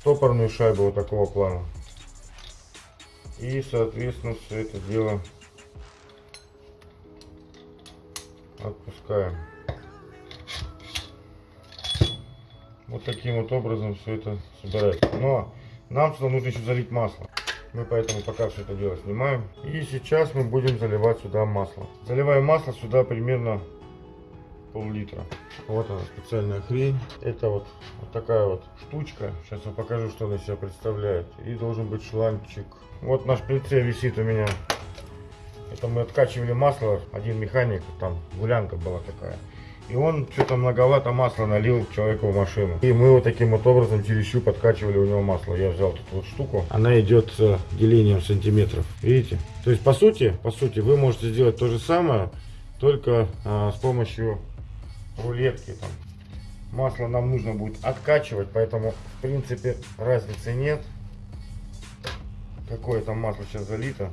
Speaker 1: стопорную шайбу вот такого плана. И, соответственно, все это дело отпускаем. Вот таким вот образом все это собирается. Но нам сюда нужно еще залить масло. Мы поэтому пока все это дело снимаем. И сейчас мы будем заливать сюда масло. Заливаем масло сюда примерно пол-литра. Вот она специальная хрень. Это вот, вот такая вот штучка. Сейчас я покажу, что она из себя представляет. И должен быть шланчик. Вот наш прицел висит у меня. Это мы откачивали масло. Один механик, там гулянка была такая. И он что-то многовато масла налил человеку в машину. И мы вот таким вот образом через щуп подкачивали у него масло. Я взял тут вот штуку. Она идет с делением сантиметров. Видите? То есть по сути, по сути вы можете сделать то же самое, только а, с помощью рулетки. Там. Масло нам нужно будет откачивать, поэтому в принципе разницы нет. Какое там масло сейчас залито.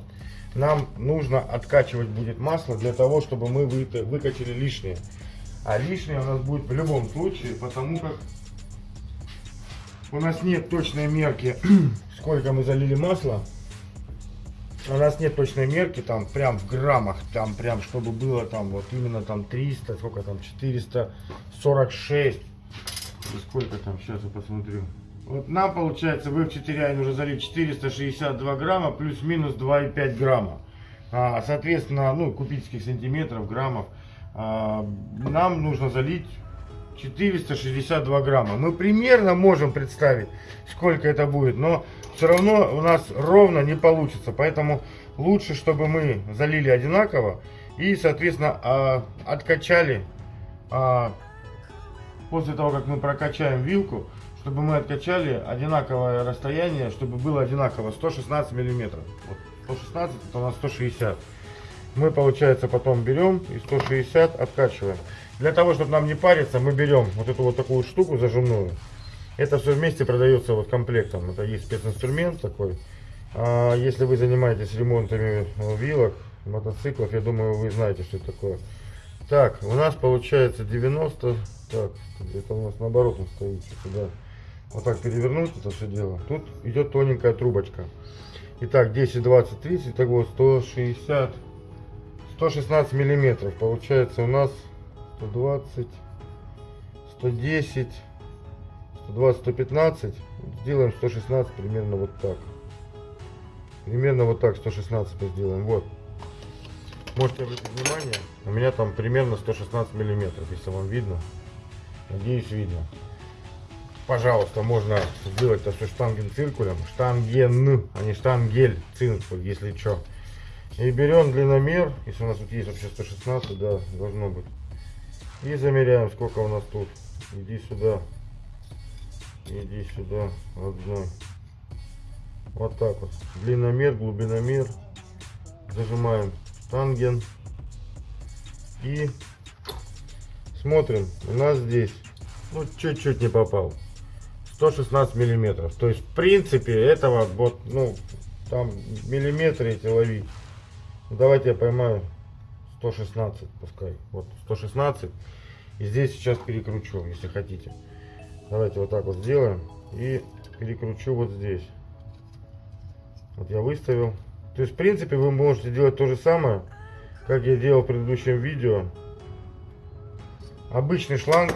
Speaker 1: Нам нужно откачивать будет масло для того, чтобы мы выкачали лишнее. А лишнее у нас будет в любом случае, потому как у нас нет точной мерки, сколько мы залили масла. У нас нет точной мерки, там прям в граммах, там прям чтобы было там вот именно там 300, сколько там, 446. И сколько там, сейчас я посмотрю. Вот нам получается в F4 нужно залить 462 грамма плюс-минус 2,5 грамма. А, соответственно, ну, кубических сантиметров, граммов. А, нам нужно залить 462 грамма. Мы примерно можем представить, сколько это будет, но все равно у нас ровно не получится. Поэтому лучше, чтобы мы залили одинаково и, соответственно, а, откачали а, после того, как мы прокачаем вилку, чтобы мы откачали одинаковое расстояние, чтобы было одинаково 116 миллиметров. Вот 116 это у нас 160 мы, получается, потом берем и 160 откачиваем. Для того, чтобы нам не париться, мы берем вот эту вот такую штуку зажимную. Это все вместе продается вот комплектом. Это есть специнструмент такой. А если вы занимаетесь ремонтами вилок, мотоциклов, я думаю, вы знаете, что это такое. Так, у нас получается 90. Так, это у нас наоборот он стоит. Сюда. Вот так перевернуть это все дело. Тут идет тоненькая трубочка. Итак, 10, 20, 30, итого 160 116 миллиметров. Получается у нас 120 110 120 115 сделаем 116 примерно вот так. Примерно вот так 116 мы сделаем. Вот. Можете обратить внимание? У меня там примерно 116 миллиметров если вам видно. Надеюсь видно. Пожалуйста можно сделать это все штанген циркулем штанген а не штангель циркуль если что и берем длинномер, если у нас тут есть вообще 116, да, должно быть. И замеряем, сколько у нас тут. Иди сюда. Иди сюда. Одной. Вот так вот. Длинномер, глубиномер. Зажимаем штанген. И смотрим. У нас здесь, ну, чуть-чуть не попал. 116 миллиметров. То есть, в принципе, этого вот, ну, там миллиметры эти ловить. Ну, давайте я поймаю 116, пускай. Вот 116. И здесь сейчас перекручу, если хотите. Давайте вот так вот сделаем. И перекручу вот здесь. Вот я выставил. То есть, в принципе, вы можете делать то же самое, как я делал в предыдущем видео. Обычный шланг,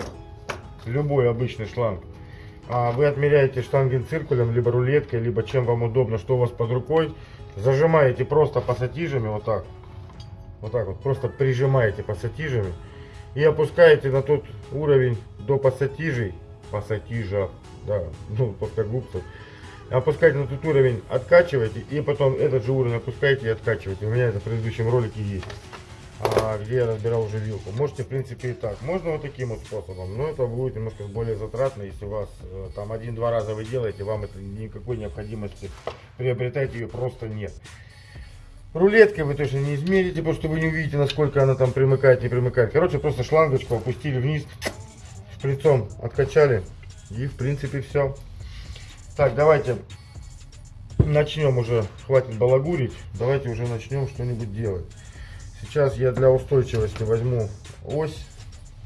Speaker 1: любой обычный шланг, а вы отмеряете штангенциркулем, либо рулеткой, либо чем вам удобно, что у вас под рукой. Зажимаете просто пассатижами, вот так. Вот так вот, просто прижимаете пассатижами. И опускаете на тот уровень до пассатижей, пассатижа, да, ну, плоскогубцев. Опускаете на тот уровень, откачиваете, и потом этот же уровень опускаете и откачиваете. У меня это в предыдущем ролике есть где я разбирал уже вилку. Можете, в принципе, и так. Можно вот таким вот способом, но это будет немножко более затратно, если у вас э, там один-два раза вы делаете, вам это никакой необходимости приобретать ее просто нет. Рулеткой вы точно не измерите, потому что вы не увидите, насколько она там примыкает, не примыкает. Короче, просто шлангочку опустили вниз, шприцом откачали, и, в принципе, все. Так, давайте начнем уже, хватит балагурить, давайте уже начнем что-нибудь делать. Сейчас я для устойчивости возьму ось.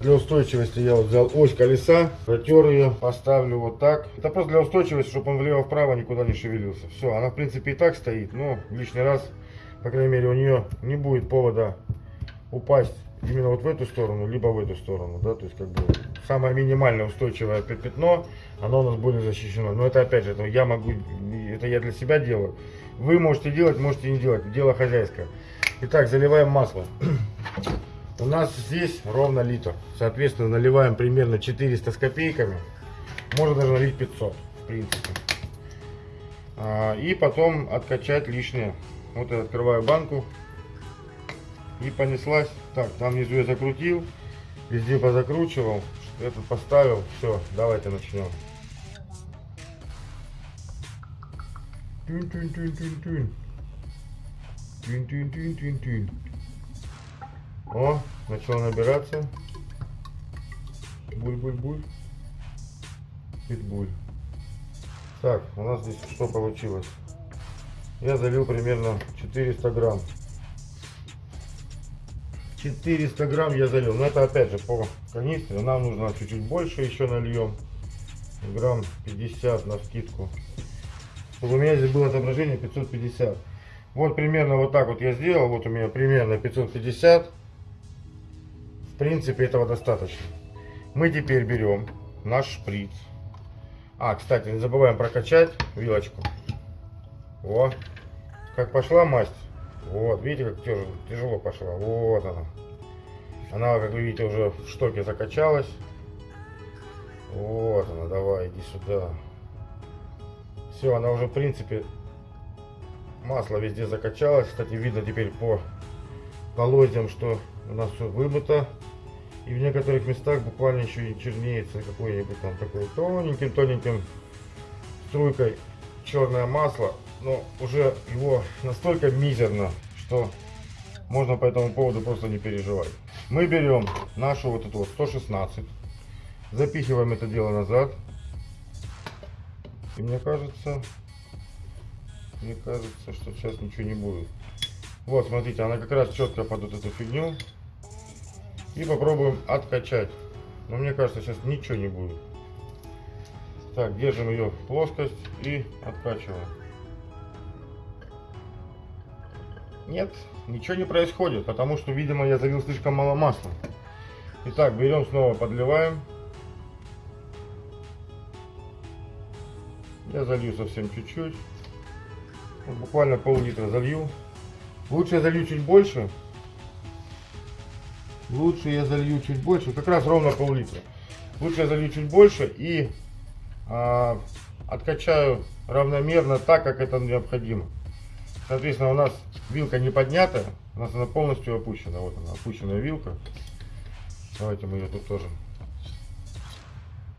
Speaker 1: Для устойчивости я вот взял ось колеса, протер ее, поставлю вот так. Это просто для устойчивости, чтобы он влево-вправо никуда не шевелился. Все, она в принципе и так стоит, но лишний раз, по крайней мере, у нее не будет повода упасть именно вот в эту сторону, либо в эту сторону, да, то есть как бы самое минимальное устойчивое пятно, оно у нас более защищено. Но это опять же, это я могу, это я для себя делаю. Вы можете делать, можете не делать, дело хозяйское. Итак, заливаем масло. У нас здесь ровно литр. Соответственно, наливаем примерно 400 с копейками. Можно даже налить 500, в принципе. А, и потом откачать лишнее. Вот я открываю банку. И понеслась. Так, там внизу я закрутил. Везде позакручивал. Этот поставил. Все, давайте начнем. Тюнь-тюнь-тюнь-тюнь-тюнь. Тюнь, тюнь, тюнь, тюнь, тюнь. О, начал набираться. Буль-буль-буль. Питбуль. Так, у нас здесь что получилось? Я залил примерно 400 грамм. 400 грамм я залил. Но это опять же по канистре. Нам нужно чуть-чуть больше еще нальем. Грамм 50 на скидку. Чтобы у меня здесь было отображение 550. Вот примерно вот так вот я сделал. Вот у меня примерно 550. В принципе этого достаточно. Мы теперь берем наш шприц. А, кстати, не забываем прокачать вилочку. Вот. Как пошла масть. Вот, видите, как тяжело, тяжело пошла. Вот она. Она, как вы видите, уже в штоке закачалась. Вот она, давай, иди сюда. Все, она уже, в принципе, Масло везде закачалось. Кстати, видно теперь по полозьям, что у нас все вымыто. И в некоторых местах буквально еще и чернеется какой-нибудь там такой тоненьким-тоненьким струйкой черное масло. Но уже его настолько мизерно, что можно по этому поводу просто не переживать. Мы берем нашу вот эту вот 116, запихиваем это дело назад. И мне кажется, мне кажется, что сейчас ничего не будет. Вот, смотрите, она как раз четко под вот эту фигню. И попробуем откачать. Но мне кажется, сейчас ничего не будет. Так, держим ее в плоскость и откачиваем. Нет, ничего не происходит, потому что, видимо, я залил слишком мало масла. Итак, берем снова, подливаем. Я залью совсем чуть-чуть буквально пол-литра залью. Лучше я залью чуть больше. Лучше я залью чуть больше, как раз ровно пол-литра. Лучше я залью чуть больше и а, откачаю равномерно так, как это необходимо. Соответственно, у нас вилка не поднята, у нас она полностью опущена. Вот она, опущенная вилка. Давайте мы ее тут тоже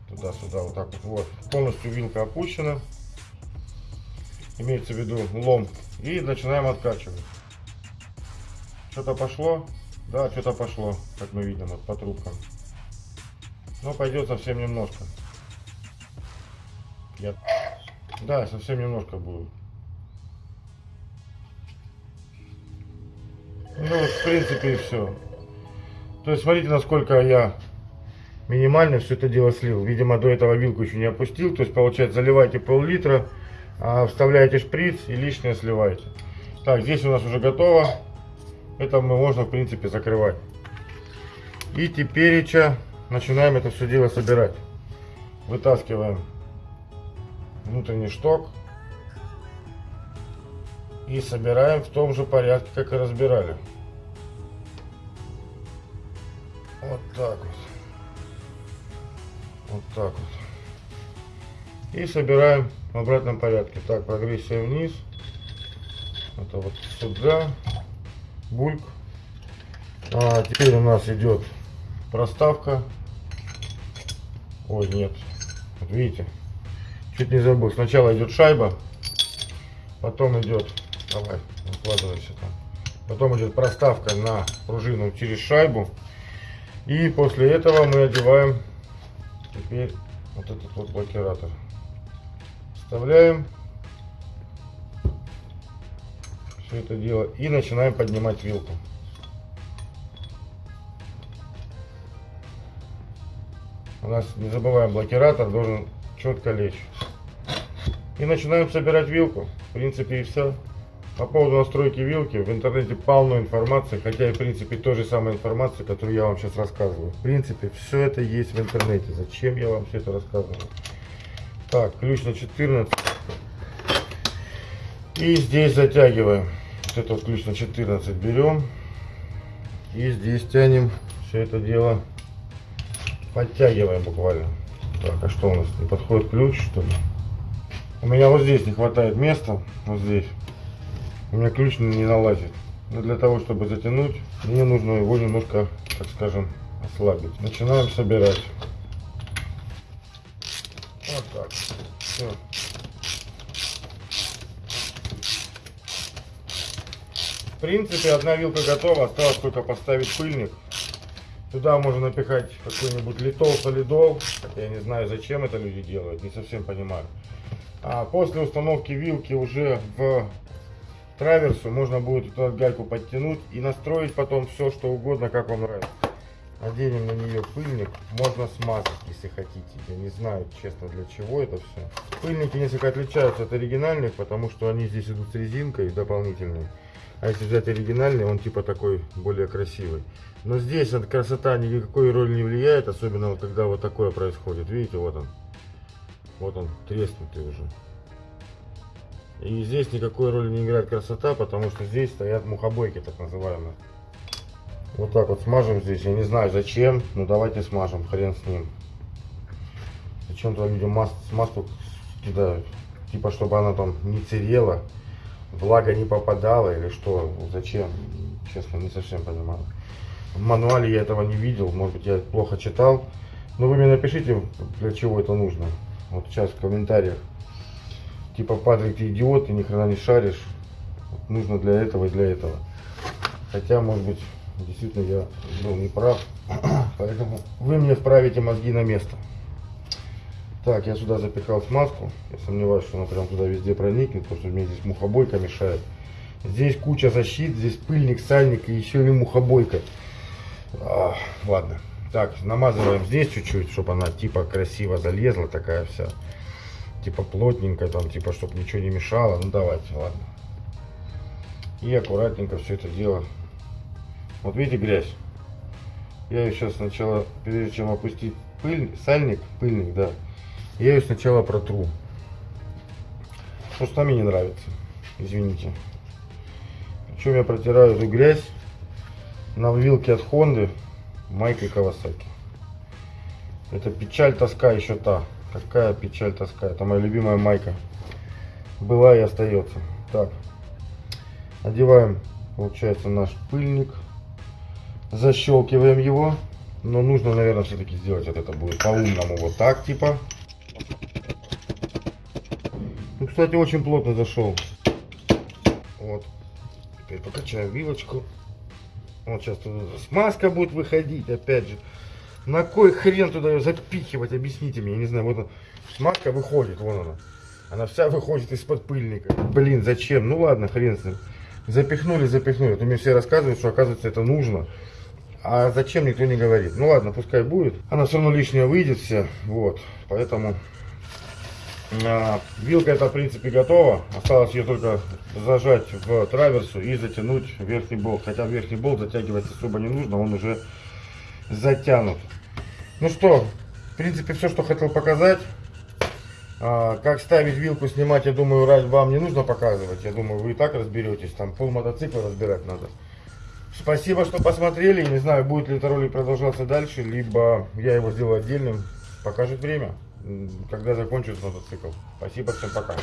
Speaker 1: туда-сюда вот так вот. Вот, полностью вилка опущена. Имеется в виду лом, и начинаем откачивать. Что-то пошло? Да, что-то пошло, как мы видим, вот по трубкам. Но пойдет совсем немножко. Я... Да, совсем немножко будет. Ну, в принципе, и все. То есть, смотрите, насколько я минимально все это дело слил. Видимо, до этого вилку еще не опустил. То есть, получается, заливаете пол-литра, вставляете шприц и лишнее сливаете. Так, здесь у нас уже готово. Это мы можно, в принципе, закрывать. И теперь начинаем это все дело собирать. Вытаскиваем внутренний шток. И собираем в том же порядке, как и разбирали. Вот так вот. Вот так вот. И собираем в обратном порядке. Так, прогрессия вниз. Это вот сюда. Бульк. А теперь у нас идет проставка. Ой, нет. Вот видите. Чуть не забыл. Сначала идет шайба. Потом идет... Давай, укладывайся там. Потом идет проставка на пружину через шайбу. И после этого мы одеваем теперь вот этот вот блокиратор. Вставляем все это дело и начинаем поднимать вилку. У нас, не забываем, блокиратор должен четко лечь. И начинаем собирать вилку. В принципе и все. По поводу настройки вилки в интернете полно информации, хотя и в принципе той же самой информации, которую я вам сейчас рассказываю. В принципе все это есть в интернете. Зачем я вам все это рассказываю? Так, ключ на 14. И здесь затягиваем. Вот этот ключ на 14 берем. И здесь тянем все это дело. Подтягиваем буквально. Так, а что у нас? Не подходит ключ, что ли? У меня вот здесь не хватает места. Вот здесь. У меня ключ не налазит. Но для того, чтобы затянуть, мне нужно его немножко, так скажем, ослабить. Начинаем собирать. Вот так. Все. В принципе, одна вилка готова. Осталось только поставить пыльник. Туда можно напихать какой-нибудь литол, солидол. Я не знаю, зачем это люди делают, не совсем понимаю. А после установки вилки уже в траверсу можно будет эту гайку подтянуть и настроить потом все, что угодно, как вам нравится. Наденем на нее пыльник, можно смазать, если хотите. Я не знаю, честно, для чего это все. Пыльники несколько отличаются от оригинальных, потому что они здесь идут с резинкой дополнительной. А если взять оригинальный, он типа такой более красивый. Но здесь эта красота никакой роли не влияет, особенно вот когда вот такое происходит. Видите, вот он. Вот он, треснутый уже. И здесь никакой роли не играет красота, потому что здесь стоят мухобойки, так называемые. Вот так вот смажем здесь. Я не знаю зачем, но давайте смажем, хрен с ним. Зачем-то люди мас смазку кидают. Типа, чтобы она там не церела, влага не попадала или что. Зачем? Честно, не совсем понимаю. В мануале я этого не видел, может быть я плохо читал. Но вы мне напишите, для чего это нужно. Вот сейчас в комментариях типа Патрик, ты идиот, ты ни хрена не шаришь. Нужно для этого и для этого. Хотя, может быть, действительно я был неправ. Поэтому вы мне вправите мозги на место. Так, я сюда запихал смазку. Я сомневаюсь, что она прям туда везде проникнет, потому что мне здесь мухобойка мешает. Здесь куча защит, здесь пыльник, сальник и еще и мухобойка. А, ладно. Так, намазываем здесь чуть-чуть, чтобы она типа красиво залезла, такая вся типа плотненько, там, типа, чтобы ничего не мешало. Ну, давайте, ладно. И аккуратненько все это дело. Вот видите грязь? Я ее сейчас сначала, прежде чем опустить пыль, сальник, пыльник, да, я ее сначала протру. Потому что мне не нравится. Извините. Причем я протираю эту грязь на вилке от Хонды Майкой Кавасаки. Это печаль, тоска еще та. Какая печаль, тоска. Это моя любимая майка. Была и остается. Так. Одеваем, получается, наш пыльник. Защелкиваем его. Но нужно, наверное, все-таки сделать вот это будет по-умному. Вот так, типа. Ну, кстати, очень плотно зашел. Вот. Теперь покачаю вилочку. Вот сейчас туда смазка будет выходить, опять же. На кой хрен туда ее запихивать, объясните мне, я не знаю, вот она, смазка выходит, вон она. Она вся выходит из-под пыльника. Блин, зачем? Ну ладно, хрен с ним. Запихнули, запихнули. То мне все рассказывают, что оказывается это нужно. А зачем никто не говорит. Ну ладно, пускай будет. Она все равно лишняя выйдет вся. Вот. Поэтому а, вилка это в принципе готова. Осталось ее только зажать в траверсу и затянуть верхний болт. Хотя верхний болт затягивать особо не нужно, он уже затянут. Ну что, в принципе все, что хотел показать. А, как ставить вилку, снимать, я думаю, вам не нужно показывать. Я думаю, вы и так разберетесь. Там пол мотоцикла разбирать надо. Спасибо, что посмотрели. Не знаю, будет ли этот ролик продолжаться дальше, либо я его сделаю отдельным. Покажет время, когда закончится мотоцикл. Спасибо, всем пока.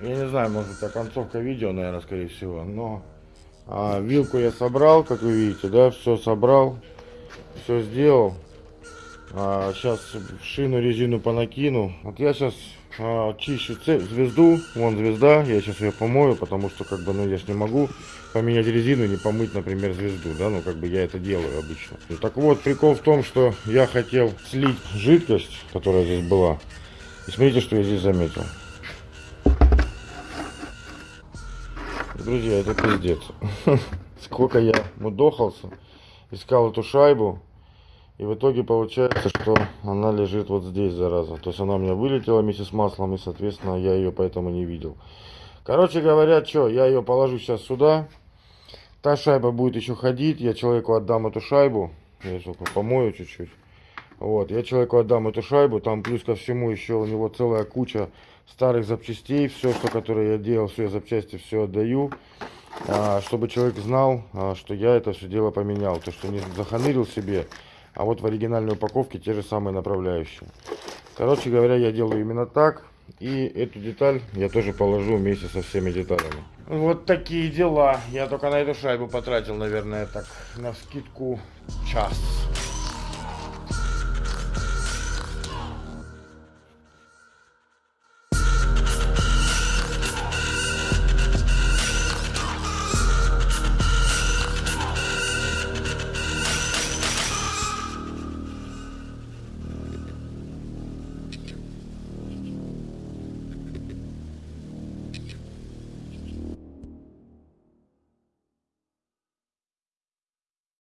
Speaker 1: Я не знаю, может это концовка видео, наверное, скорее всего, но а, вилку я собрал, как вы видите, да, все собрал, все сделал. А, сейчас шину резину понакину. Вот я сейчас а, чищу звезду, вон звезда, я сейчас ее помою, потому что как бы, ну я ж не могу поменять резину и не помыть, например, звезду, да, ну как бы я это делаю обычно. Ну, так вот, прикол в том, что я хотел слить жидкость, которая здесь была. И смотрите, что я здесь заметил. Друзья, это пиздец. Сколько я мудохался, искал эту шайбу. И в итоге получается, что она лежит вот здесь, зараза. То есть она у меня вылетела вместе с маслом, и, соответственно, я ее поэтому не видел. Короче говоря, что, я ее положу сейчас сюда. Та шайба будет еще ходить. Я человеку отдам эту шайбу. Я только помою чуть-чуть. Вот, я человеку отдам эту шайбу. Там плюс ко всему еще у него целая куча старых запчастей, все, что которое я делал, все запчасти, все отдаю, а, чтобы человек знал, а, что я это все дело поменял, то, что не заханырил себе, а вот в оригинальной упаковке те же самые направляющие. Короче говоря, я делаю именно так, и эту деталь я тоже положу вместе со всеми деталями. Вот такие дела. Я только на эту шайбу потратил, наверное, так, на скидку час.